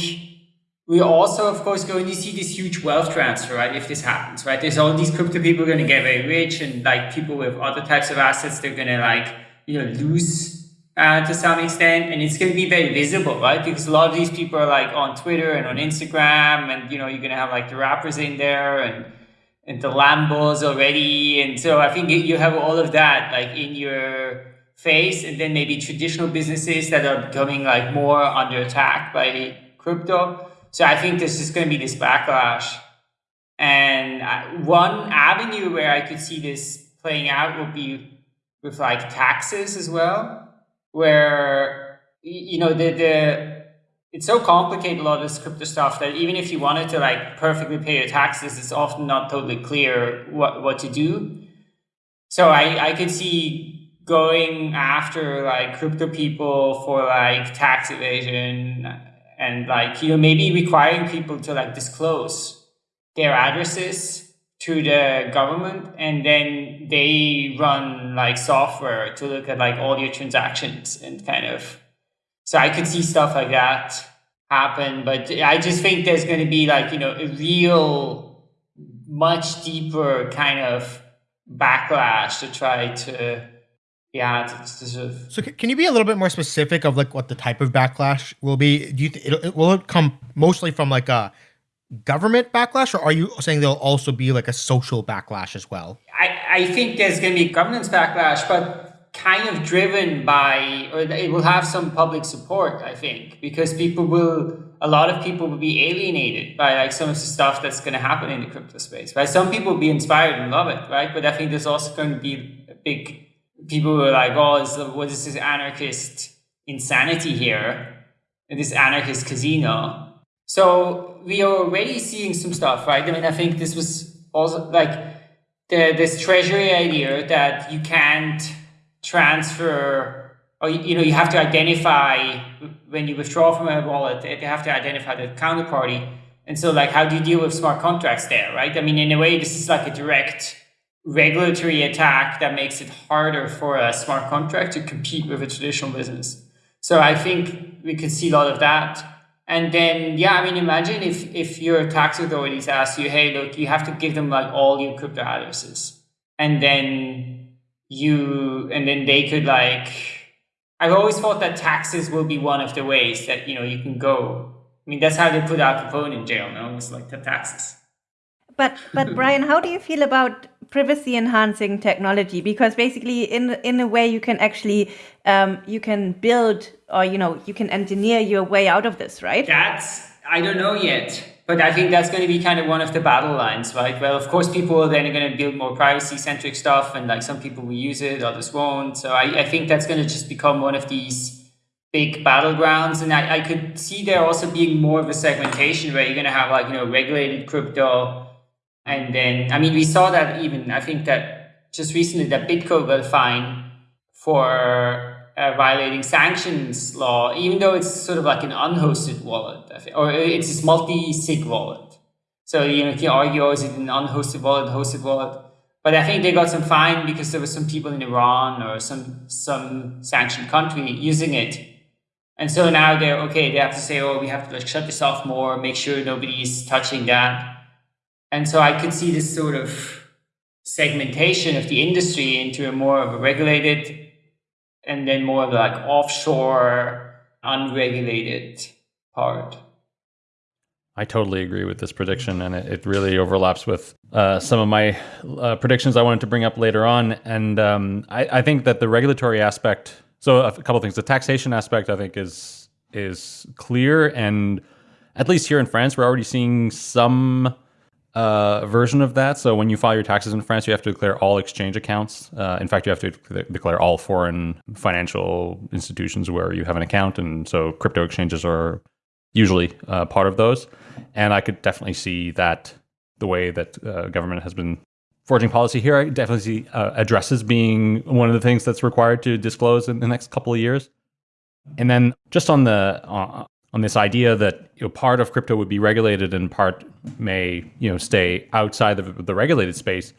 we're also, of course, going to see this huge wealth transfer, right? If this happens, right? There's all these crypto people going to get very rich, and like people with other types of assets, they're going to like you know lose uh, to some extent, and it's going to be very visible, right? Because a lot of these people are like on Twitter and on Instagram, and you know you're going to have like the rappers in there and and the Lambos already, and so I think you have all of that like in your face, and then maybe traditional businesses that are becoming like more under attack by crypto so I think there's just going to be this backlash. And one avenue where I could see this playing out would be with like taxes as well, where you know the the it's so complicated a lot of this crypto stuff that even if you wanted to like perfectly pay your taxes, it's often not totally clear what what to do. So I I could see going after like crypto people for like tax evasion and like you know maybe requiring people to like disclose their addresses to the government and then they run like software to look at like all your transactions and kind of so i could see stuff like that happen. But i just think there's going to be like you know a real much deeper kind of backlash to try to yeah, it's, it's. So can you be a little bit more specific of like what the type of backlash will be? Do you th- it, will it come mostly from like a government backlash, or are you saying there'll also be like a social backlash as well? I, I think there's going to be governance backlash, but kind of driven by, or it will have some public support. I think because people will, a lot of people will be alienated by like some of the stuff that's going to happen in the crypto space. Right? Some people will be inspired and love it, right? But I think there's also going to be a big people were like, oh, what is this anarchist insanity here? This anarchist casino. So we are already seeing some stuff, right? I mean, I think this was also like the, this treasury idea that you can't transfer or, you know, you have to identify when you withdraw from a wallet, they have to identify the counterparty. And so like, how do you deal with smart contracts there, right? I mean, in a way, this is like a direct regulatory attack that makes it harder for a smart contract to compete with a traditional business. So I think we could see a lot of that. And then, yeah, I mean, imagine if, if your tax authorities ask you, hey, look, you have to give them like all your crypto addresses. And then you, and then they could like, I've always thought that taxes will be one of the ways that, you know, you can go. I mean, that's how they put Al Capone in jail, no? It's like the taxes. But but Brian, how do you feel about privacy enhancing technology? Because basically, in in a way, you can actually um, you can build or you know you can engineer your way out of this, right? That's I don't know yet. But I think that's going to be kind of one of the battle lines, right? Well, of course, people are then going to build more privacy centric stuff, and like some people will use it, others won't. So I, I think that's going to just become one of these big battlegrounds. And I, I could see there also being more of a segmentation where you're going to have like, you know, regulated crypto and then, I mean, we saw that even, I think that just recently that BitGo got fined for uh, violating sanctions law, even though it's sort of like an unhosted wallet, or it's this multi-sig wallet. So, you know, you can argue, oh, is it an unhosted wallet, hosted wallet? But I think they got some fine because there were some people in Iran or some, some sanctioned country using it. And so now they're, okay, they have to say, oh, we have to like shut this off more, make sure nobody's touching that. And so I could see this sort of segmentation of the industry into a more of a regulated and then more of like offshore, unregulated part. I totally agree with this prediction, and it, it really overlaps with uh, some of my uh, predictions I wanted to bring up later on. And um, I, I, think that the regulatory aspect, so a couple things, the taxation aspect, I think is is clear, and at least here in France, we're already seeing some uh, version of that. So when you file your taxes in France, you have to declare all exchange accounts. Uh, in fact, you have to declare all foreign financial institutions where you have an account, and so crypto exchanges are usually uh, part of those. And I could definitely see that the way that uh, government has been forging policy here, I definitely see uh, addresses being one of the things that's required to disclose in the next couple of years. And then just on the uh, on this idea that you know, part of crypto would be regulated and part may you know stay outside of the regulated space.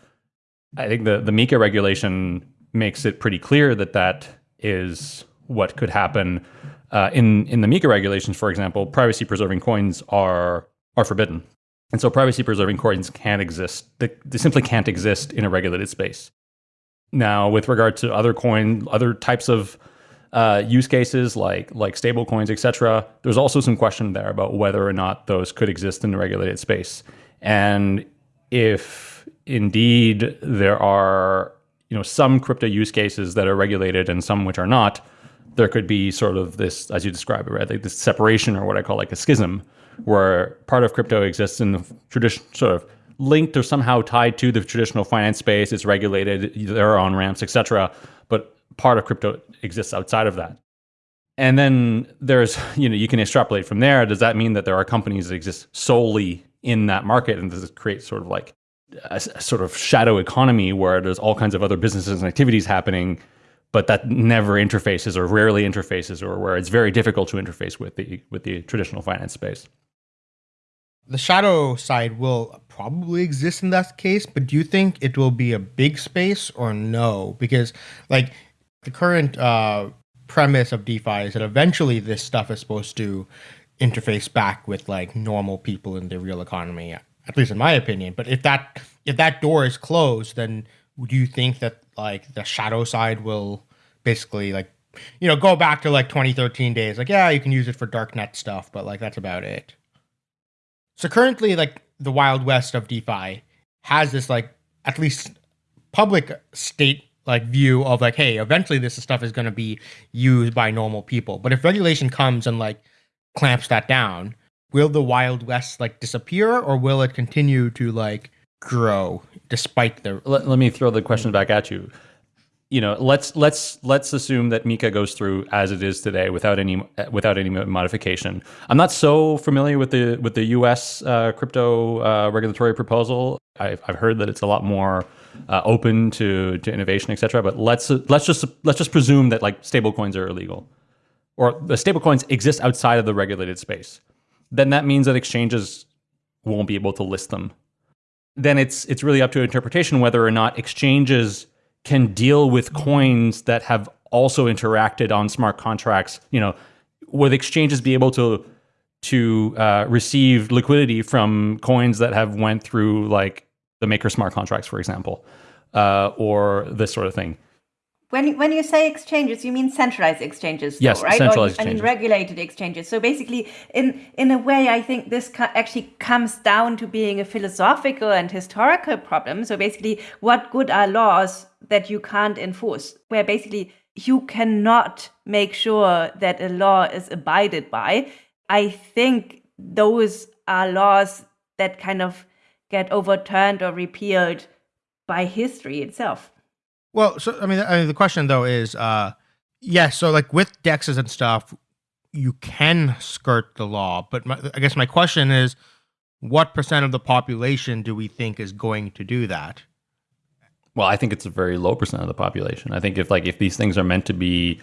I think the the MiCA regulation makes it pretty clear that that is what could happen. uh, in in the MiCA regulations, for example, privacy preserving coins are are forbidden, and so privacy preserving coins can't exist. They, they simply can't exist in a regulated space. Now, with regard to other coin, other types of uh, use cases like like stable coins, etc., there's also some question there about whether or not those could exist in the regulated space, and if indeed there are you know some crypto use cases that are regulated and some which are not, there could be sort of this, as you describe it, right, like this separation or what I call like a schism, where part of crypto exists in the tradition sort of linked or somehow tied to the traditional finance space. It's regulated. There are on ramps, etc. But part of crypto exists outside of that. And then there's, you know, you can extrapolate from there. Does that mean that there are companies that exist solely in that market, and does it create sort of like a, a sort of shadow economy where there's all kinds of other businesses and activities happening, but that never interfaces or rarely interfaces, or where it's very difficult to interface with the with the traditional finance space? the shadow side will probably exist in that case, but do you think it will be a big space or no? Because like the current uh, premise of DeFi is that eventually this stuff is supposed to interface back with like normal people in the real economy, at least in my opinion. But if that if that door is closed, then do you think that like the shadow side will basically like you know go back to like 2013 days? Like yeah, you can use it for darknet stuff, but like that's about it. So currently, like the Wild West of DeFi has this like at least public state like view of like, hey, eventually this stuff is going to be used by normal people. But if regulation comes and like clamps that down, will the Wild West like disappear or will it continue to like grow despite the? Let, let me throw the question back at you you know, let's let's let's assume that MiCA goes through as it is today without any without any modification. I'm not so familiar with the with the U.S. Uh, crypto uh, regulatory proposal. I've, I've heard that it's a lot more uh, open to to innovation, etc. But let's let's just let's just presume that like stablecoins are illegal, or the stablecoins exist outside of the regulated space. Then that means that exchanges won't be able to list them. Then it's it's really up to interpretation whether or not exchanges can deal with coins that have also interacted on smart contracts. You know, would exchanges be able to to uh, receive liquidity from coins that have went through like the maker smart contracts, for example, uh, or this sort of thing? When, when you say exchanges, you mean centralized exchanges, yes, though, right? Centralized or, exchanges. I mean regulated exchanges. So basically, in in a way, I think this actually comes down to being a philosophical and historical problem. So basically, what good are laws that you can't enforce? Where basically you cannot make sure that a law is abided by. I think those are laws that kind of get overturned or repealed by history itself. Well, so I mean, I mean, the question though is, uh, yes. Yeah, so like with dexes and stuff, you can skirt the law, but my, I guess my question is, what percent of the population do we think is going to do that? Well, I think it's a very low percent of the population. I think if like if these things are meant to be,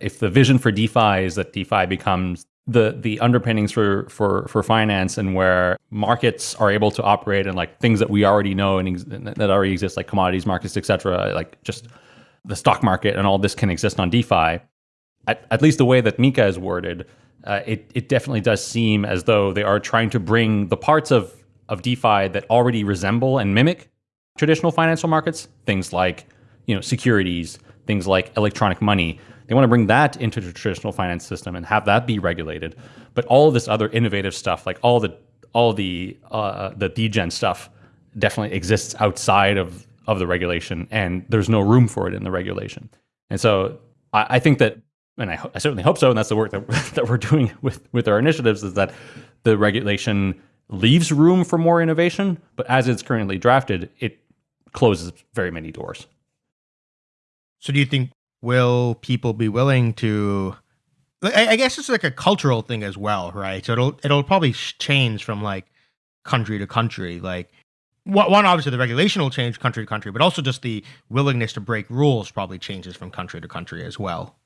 if the vision for DeFi is that DeFi becomes the the underpinnings for for for finance and where markets are able to operate and like things that we already know and that already exist like commodities markets etc like just the stock market and all this can exist on defi. At, at least the way that MiCA is worded uh, it it definitely does seem as though they are trying to bring the parts of of defi that already resemble and mimic traditional financial markets things like you know securities things like electronic money they want to bring that into the traditional finance system and have that be regulated. But all of this other innovative stuff, like all the all the uh, the degen stuff, definitely exists outside of of the regulation, and there's no room for it in the regulation. And so I, I think that, and I, I, certainly hope so, and that's the work that that we're doing with with our initiatives, is that the regulation leaves room for more innovation, but as it's currently drafted, it closes very many doors. So do you think will people be willing to I, guess it's like a cultural thing as well, right? So it'll it'll probably change from like country to country. Like one, obviously the regulation will change country to country, but also just the willingness to break rules probably changes from country to country as well.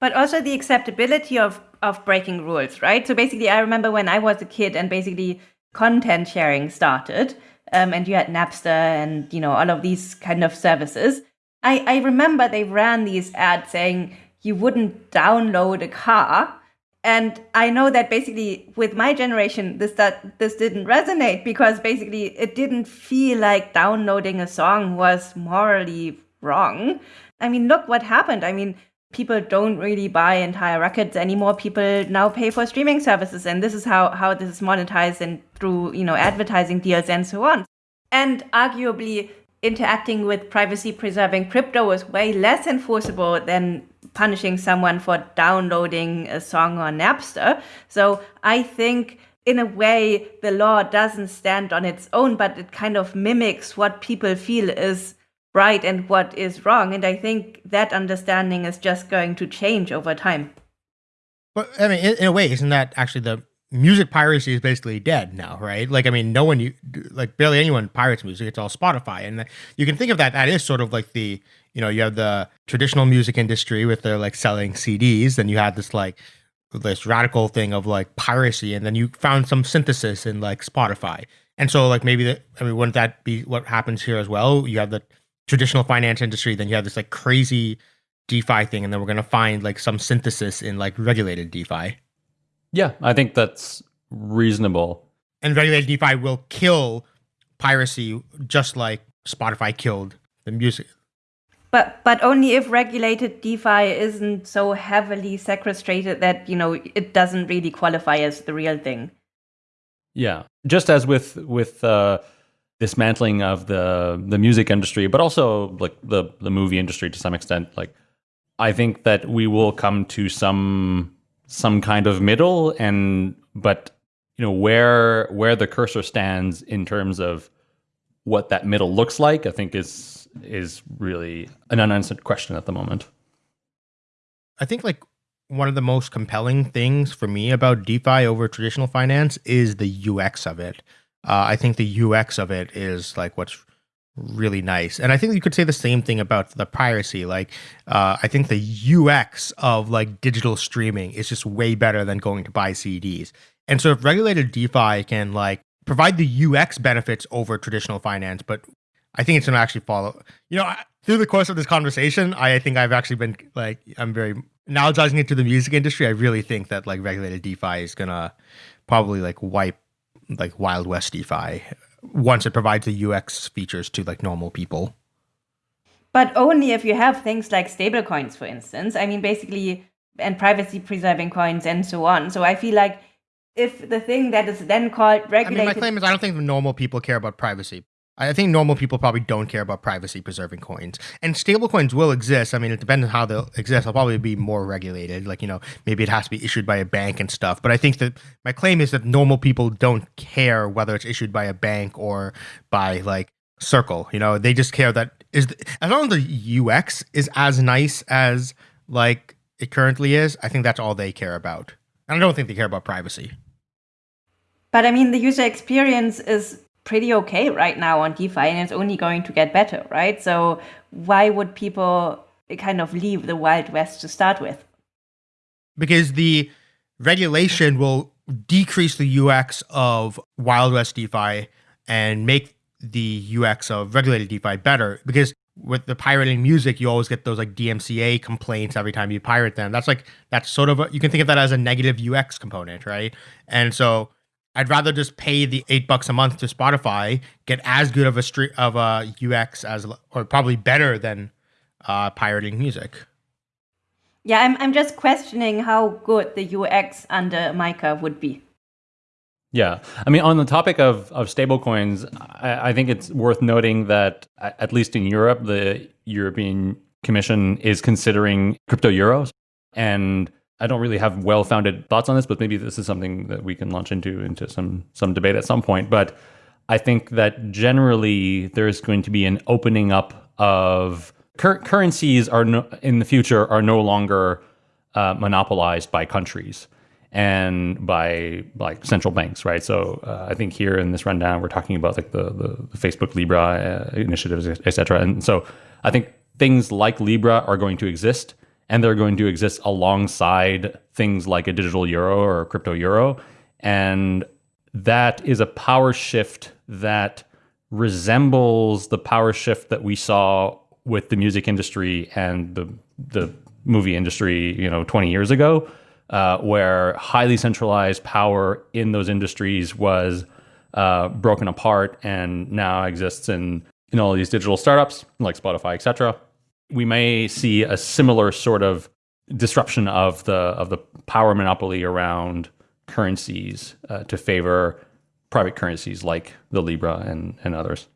But also the acceptability of of breaking rules, right? So basically, I remember when I was a kid and basically content sharing started, um, and you had Napster and you know all of these kind of services I, I remember they ran these ads saying you wouldn't download a car. And I know that basically with my generation, this that this didn't resonate because basically it didn't feel like downloading a song was morally wrong. I mean, look what happened. I mean, people don't really buy entire records anymore. People now pay for streaming services, and this is how how this is monetized and through you know advertising deals and so on. And arguably, interacting with privacy preserving crypto is way less enforceable than punishing someone for downloading a song on Napster. So I think in a way the law doesn't stand on its own, but it kind of mimics what people feel is right and what is wrong. And I think that understanding is just going to change over time. But I mean, in, in a way, isn't that actually the music piracy is basically dead now, right? Like, I mean, no one, like, barely anyone pirates music. It's all Spotify, and you can think of that. That is sort of like the, you know, you have the traditional music industry with their like selling CDs, then you had this like this radical thing of like piracy, and then you found some synthesis in like Spotify, and so like maybe that, I mean, wouldn't that be what happens here as well? You have the traditional finance industry, then you have this like crazy DeFi thing, and then we're gonna find like some synthesis in like regulated DeFi. Yeah, I think that's reasonable. And regulated DeFi will kill piracy just like Spotify killed the music. But but only if regulated DeFi isn't so heavily sequestrated that you know it doesn't really qualify as the real thing. Yeah, just as with with uh, dismantling of the the music industry, but also like the the movie industry to some extent. Like, I think that we will come to some some kind of middle and but you know where where the cursor stands in terms of what that middle looks like i think is is really an unanswered question at the moment. I think like one of the most compelling things for me about defi over traditional finance is the ux of it. Uh, i think the ux of it is like what's really nice. And I think you could say the same thing about the piracy. Like, uh, I think the UX of like digital streaming is just way better than going to buy CDs. And so if regulated DeFi can like provide the UX benefits over traditional finance, but I think it's going to actually follow. You know, through the course of this conversation, I think I've actually been like, I'm very analogizing it to the music industry. I really think that like regulated DeFi is going to probably like wipe like Wild West DeFi once it provides the UX features to like normal people. But only if you have things like stablecoins, for instance. I mean, basically, and privacy preserving coins and so on. So I feel like if the thing that is then called regulated. I mean, my claim is I don't think normal people care about privacy. I think normal people probably don't care about privacy preserving coins. And stable coins will exist. I mean, it depends on how they'll exist. They'll probably be more regulated. Like, you know, maybe it has to be issued by a bank and stuff. But I think that my claim is that normal people don't care whether it's issued by a bank or by like Circle. You know, they just care that is the, as long as the UX is as nice as like it currently is, I think that's all they care about. And I don't think they care about privacy. But I mean, the user experience is pretty okay right now on DeFi and it's only going to get better, right? So why would people kind of leave the Wild West to start with? Because the regulation will decrease the UX of Wild West DeFi and make the UX of regulated DeFi better because with the pirating music, you always get those like DMCA complaints every time you pirate them. That's like that's sort of a, you can think of that as a negative UX component, right? And so I'd rather just pay the eight bucks a month to Spotify, get as good of a street of a UX as, or probably better than uh, pirating music. Yeah, I'm I'm just questioning how good the UX under MiCA would be. Yeah, I mean, on the topic of of stablecoins, I, I think it's worth noting that at least in Europe, the European Commission is considering crypto euros, and I don't really have well-founded thoughts on this, but maybe this is something that we can launch into into some some debate at some point. But I think that generally there's going to be an opening up of cur- currencies are no, in the future are no longer uh, monopolized by countries and by like central banks, right? So uh, I think here in this rundown we're talking about like the the, the Facebook Libra uh, initiatives, etc. And so I think things like Libra are going to exist and they're going to exist alongside things like a digital euro or a crypto euro. And that is a power shift that resembles the power shift that we saw with the music industry and the the movie industry, you know, 20 years ago, uh, where highly centralized power in those industries was uh, broken apart and now exists in in all these digital startups like Spotify, etc. We may see a similar sort of disruption of the of the power monopoly around currencies uh, to favor private currencies like the Libra and, and others.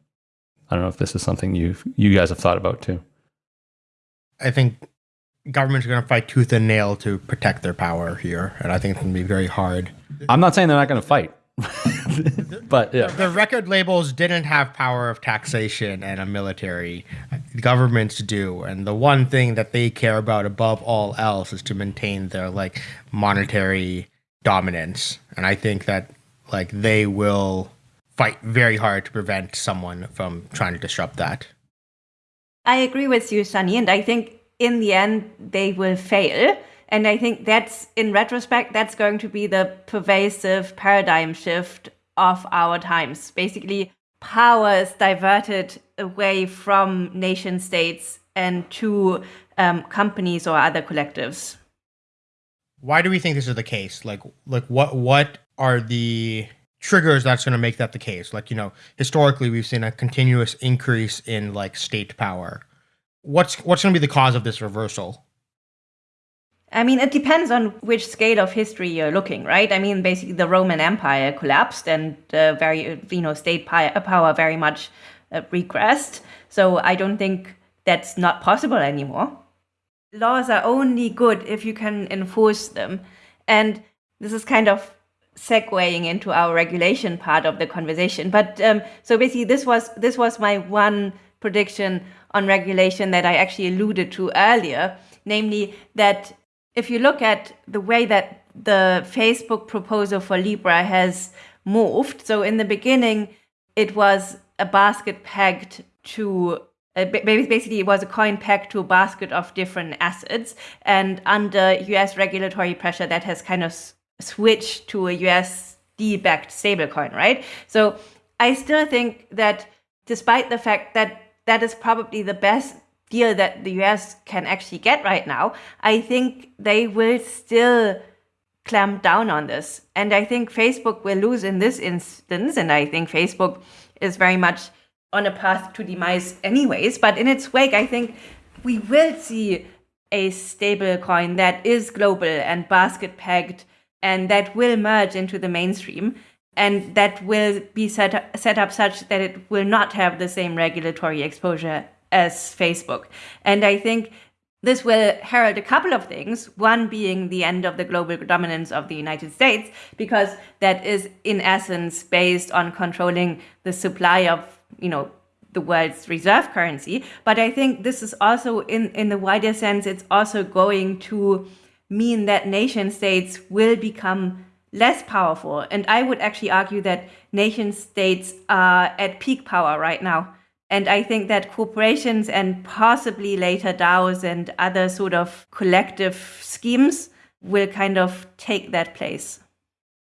I don't know if this is something you you guys have thought about too. I think governments are going to fight tooth and nail to protect their power here, and I think it's going to be very hard. I'm not saying they're not going to fight, but yeah, The record labels didn't have power of taxation and a military. Governments do, and the one thing that they care about above all else is to maintain their like monetary dominance. And I think that like they will fight very hard to prevent someone from trying to disrupt that. I agree with you, Sunny, and I think in the end they will fail. And I think that's, in retrospect, that's going to be the pervasive paradigm shift of our times. Basically, power is diverted away from nation states and to um, companies or other collectives. Why do we think this is the case? Like, like what what are the triggers that's going to make that the case? Like, you know, historically we've seen a continuous increase in like state power. What's what's going to be the cause of this reversal? I mean, it depends on which scale of history you're looking, right? I mean, basically, the Roman Empire collapsed, and uh, very, you know, state power very much uh, regressed. So I don't think that's not possible anymore. Laws are only good if you can enforce them, and this is kind of segueing into our regulation part of the conversation. But um, so basically, this was this was my one prediction on regulation that I actually alluded to earlier, namely that if you look at the way that the Facebook proposal for Libra has moved, so in the beginning, it was a basket pegged to uh, basically it was a coin pegged to a basket of different assets and under us regulatory pressure that has kind of switched to a usd backed stablecoin right? So i still think that despite the fact that that is probably the best deal that the US can actually get right now, I think they will still clamp down on this. And I think Facebook will lose in this instance. And I think Facebook is very much on a path to demise, anyways. But in its wake, I think we will see a stable coin that is global and basket pegged and that will merge into the mainstream and that will be set up, set up such that it will not have the same regulatory exposure as Facebook. And I think this will herald a couple of things. One being the end of the global dominance of the United States, because that is in essence based on controlling the supply of, you know, the world's reserve currency. But I think this is also in, in the wider sense, it's also going to mean that nation states will become less powerful. And I would actually argue that nation states are at peak power right now. And I think that corporations and possibly later DAOs and other sort of collective schemes will kind of take that place.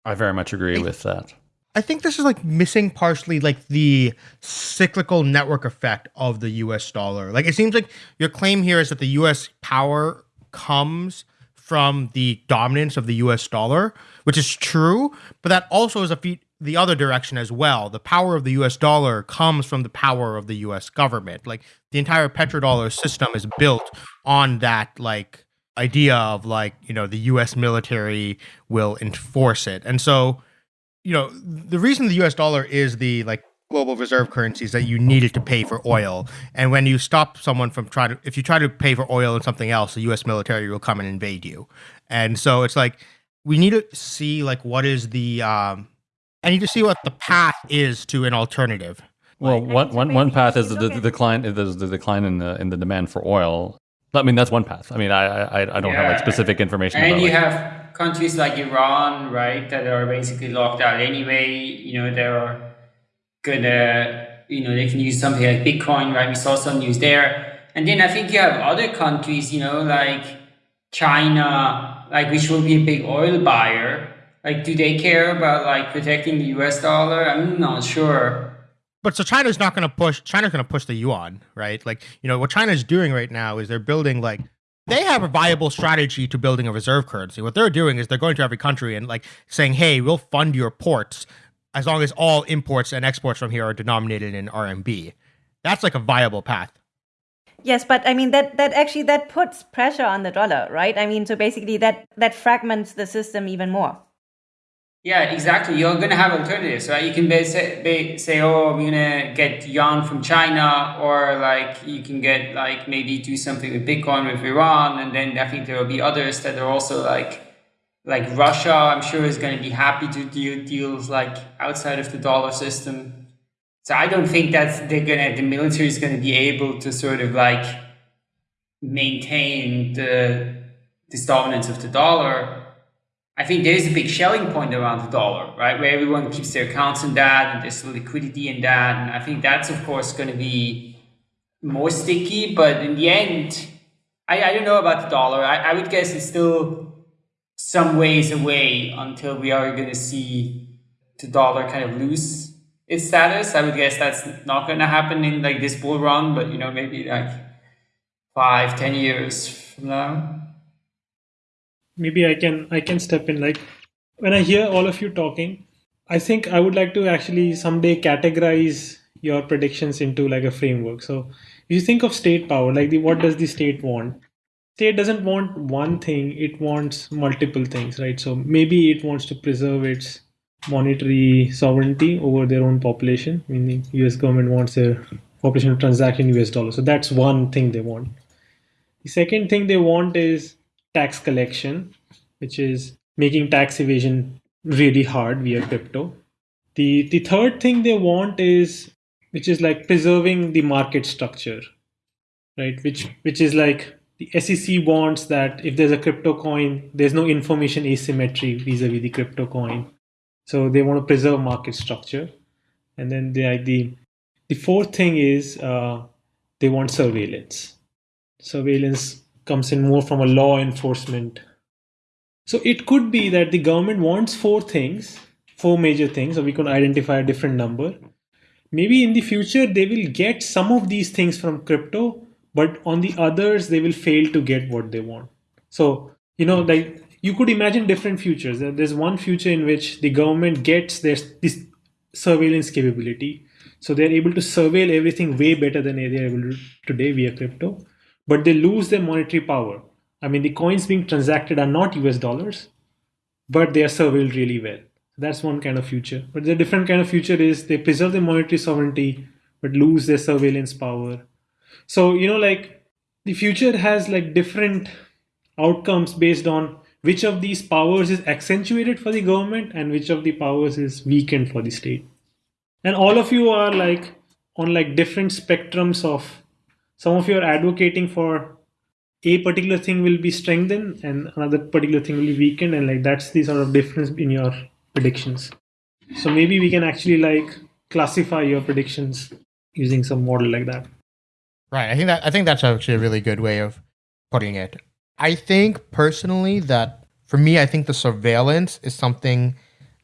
I very much agree with that. I think this is like missing partially like the cyclical network effect of the US dollar. Like it seems like your claim here is that the US power comes from the dominance of the US dollar, which is true, but that also is a feat the other direction as well. The power of the US dollar comes from the power of the US government. Like the entire petrodollar system is built on that like idea of like, you know, the US military will enforce it. And so, you know, the reason the US dollar is the like global reserve currency is that you need it to pay for oil. And when you stop someone from trying to if you try to pay for oil and something else, the US military will come and invade you. And so it's like we need to see like what is the um I you just see what the path is to an alternative. Well, one, one, one path is the, the, the decline is the decline in the in the demand for oil. I mean, that's one path. I mean, I I, I don't yeah. have like specific information. And about, you like, have countries like Iran, right, that are basically locked out anyway. You know, they're gonna, you know, they can use something like Bitcoin, right? We saw some news there. And then I think you have other countries, you know, like China, like which will be a big oil buyer like, do they care about like protecting the U.S. dollar? I'm not sure. But so China's not going to push. China's going to push the yuan, right? Like, you know, what China's doing right now is they're building like they have a viable strategy to building a reserve currency. What they're doing is they're going to every country and like saying, "Hey, we'll fund your ports as long as all imports and exports from here are denominated in RMB." That's like a viable path. Yes, but I mean that that actually that puts pressure on the dollar, right? I mean, so basically that that fragments the system even more. Yeah, exactly. You're going to have alternatives, right? You can say, say, oh, I'm going to get yuan from China, or like you can get like maybe do something with Bitcoin with Iran, and then I think there will be others that are also like like Russia. I'm sure is going to be happy to do deals like outside of the dollar system. So I don't think that they're gonna the military is going to be able to sort of like maintain the this dominance of the dollar I think there is a big Schelling point around the dollar, right? Where everyone keeps their accounts in that and there's liquidity in that. And I think that's, of course, going to be more sticky. But in the end, I, I don't know about the dollar. I, I would guess it's still some ways away until we are going to see the dollar kind of lose its status. I would guess that's not going to happen in like this bull run, but you know, maybe like five, ten years from now maybe I can I can step in. Like when I hear all of you talking, I think I would like to actually someday categorize your predictions into like a framework. So if you think of state power, like the what does the state want? State doesn't want one thing, it wants multiple things, right? So maybe it wants to preserve its monetary sovereignty over their own population. meaning US government wants their population to transact in US dollars. So that's one thing they want. The second thing they want is tax collection, which is making tax evasion really hard via crypto. The, the third thing they want is, which is like preserving the market structure, right? Which, which is like the SEC wants that if there's a crypto coin, there's no information asymmetry vis-a-vis the crypto coin. So they want to preserve market structure. And then the, the, the fourth thing is uh, they want surveillance. Surveillance comes in more from a law enforcement. So it could be that the government wants four things, four major things, or we could identify a different number. Maybe in the future they will get some of these things from crypto, but on the others they will fail to get what they want. So, you know, like you could imagine different futures. There's one future in which the government gets this, this surveillance capability. So they're able to surveil everything way better than they're able to today via crypto but they lose their monetary power. I mean, the coins being transacted are not US dollars, but they are surveilled really well. That's one kind of future. But the different kind of future is they preserve their monetary sovereignty, but lose their surveillance power. So, you know, like the future has like different outcomes based on which of these powers is accentuated for the government and which of the powers is weakened for the state. And all of you are like on like different spectrums of some of you are advocating for a particular thing will be strengthened and another particular thing will be weakened and like that's the sort of difference in your predictions. So maybe we can actually like classify your predictions using some model like that. Right. I think that i think that's actually a really good way of putting it. I think personally that for me i think the surveillance is something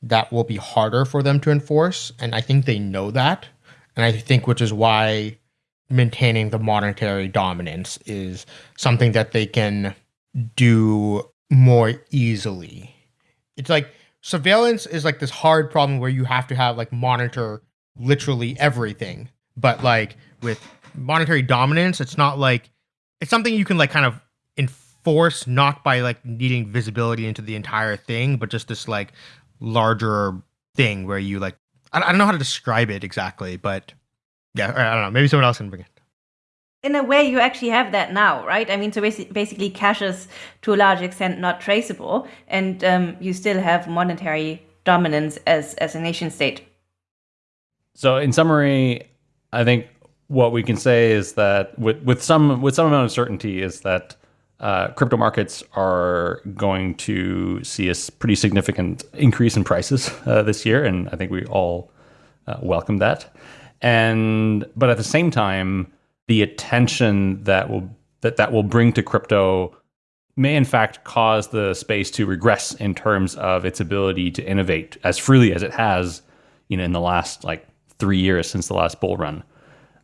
that will be harder for them to enforce and i think they know that. And i think which is why maintaining the monetary dominance is something that they can do more easily. It's like surveillance is like this hard problem where you have to have like monitor literally everything. But like with monetary dominance, it's not like it's something you can like kind of enforce not by like needing visibility into the entire thing, but just this like larger thing where you like I, don't know how to describe it exactly, but yeah, I don't know. Maybe someone else can bring it. In a way, you actually have that now, right? I mean, so basically, cash is to a large extent not traceable, and um, you still have monetary dominance as as a nation state. So, in summary, I think what we can say is that with with some with some amount of certainty is that uh, crypto markets are going to see a pretty significant increase in prices uh, this year, and I think we all uh, welcome that and but at the same time the attention that will that that will bring to crypto may in fact cause the space to regress in terms of its ability to innovate as freely as it has you know in the last like three years since the last bull run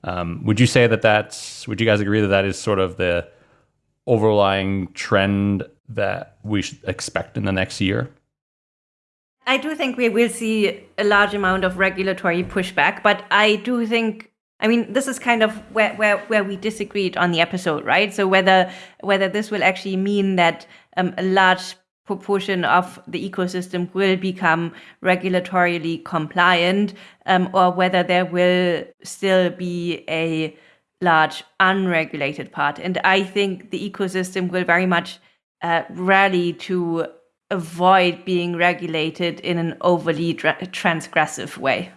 um, would you say that that's would you guys agree that that is sort of the overlying trend that we should expect in the next year? I do think we will see a large amount of regulatory pushback, but I do think I mean this is kind of where, where, where we disagreed on the episode, right? So whether whether this will actually mean that um, a large proportion of the ecosystem will become regulatorily compliant, um, or whether there will still be a large unregulated part. And I think the ecosystem will very much uh, rally to avoid being regulated in an overly tra- transgressive way.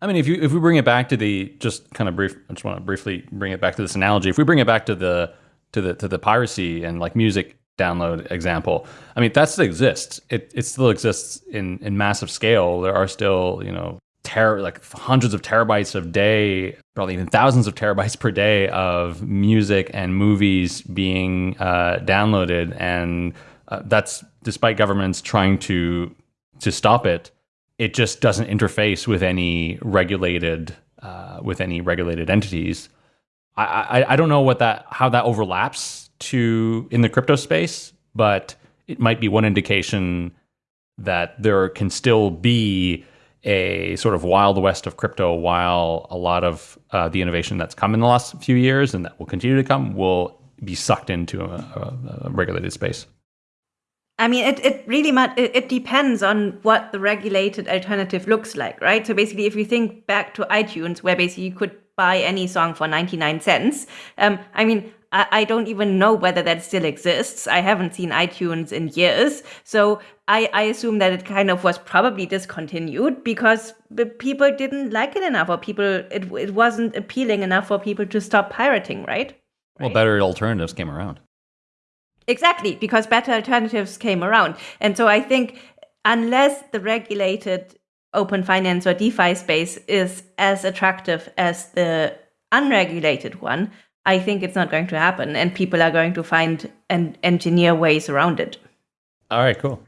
I mean, if you if we bring it back to the just kind of brief, I just want to briefly bring it back to this analogy. If we bring it back to the to the to the piracy and like music download example, I mean that still exists. It it still exists in in massive scale. There are still you know ter- like hundreds of terabytes of day, probably even thousands of terabytes per day of music and movies being uh, downloaded, and uh, that's despite governments trying to to stop it. It just doesn't interface with any regulated uh, with any regulated entities. I, I I don't know what that how that overlaps to in the crypto space, but it might be one indication that there can still be a sort of wild west of crypto while a lot of uh, the innovation that's come in the last few years and that will continue to come will be sucked into a, a, a regulated space. I mean, it, it really much, it, it depends on what the regulated alternative looks like, right? So basically, if you think back to iTunes, where basically you could buy any song for 99 cents, um, I mean, I, I don't even know whether that still exists. I haven't seen iTunes in years. So I, I assume that it kind of was probably discontinued because people didn't like it enough or people, it, it wasn't appealing enough for people to stop pirating, right? Well, better alternatives came around. Exactly, because better alternatives came around. And so I think unless the regulated open finance or DeFi space is as attractive as the unregulated one, I think it's not going to happen, and people are going to find and engineer ways around it. All right, cool.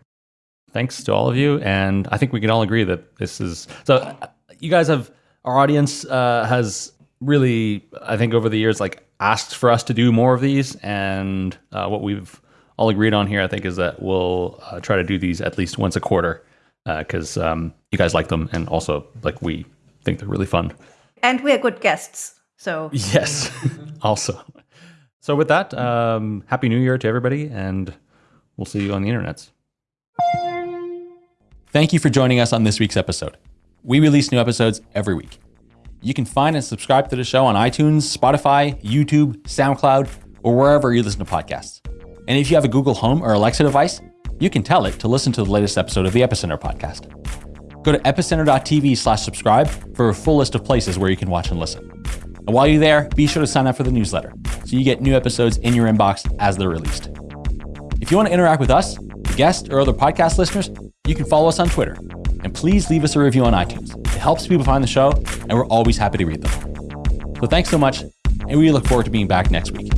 Thanks to all of you, and I think we can all agree that this is so. You guys have our audience uh, has really, I think, over the years, like asked for us to do more of these, and uh, what we've all agreed on here, I think, is that we'll uh, try to do these at least once a quarter because um, you guys like them, and also like we think they're really fun. And we're good guests, so yes, also. So with that, um, happy New Year to everybody, and we'll see you on the internets. Thank you for joining us on this week's episode. We release new episodes every week. You can find and subscribe to the show on iTunes, Spotify, YouTube, SoundCloud, or wherever you listen to podcasts. And if you have a Google Home or Alexa device, you can tell it to listen to the latest episode of the Epicenter podcast. Go to epicenter.tv slash subscribe for a full list of places where you can watch and listen. And while you're there, be sure to sign up for the newsletter so you get new episodes in your inbox as they're released. If you want to interact with us, guests, or other podcast listeners, you can follow us on Twitter. And please leave us a review on iTunes. It helps people find the show, and we're always happy to read them. So thanks so much, and we look forward to being back next week.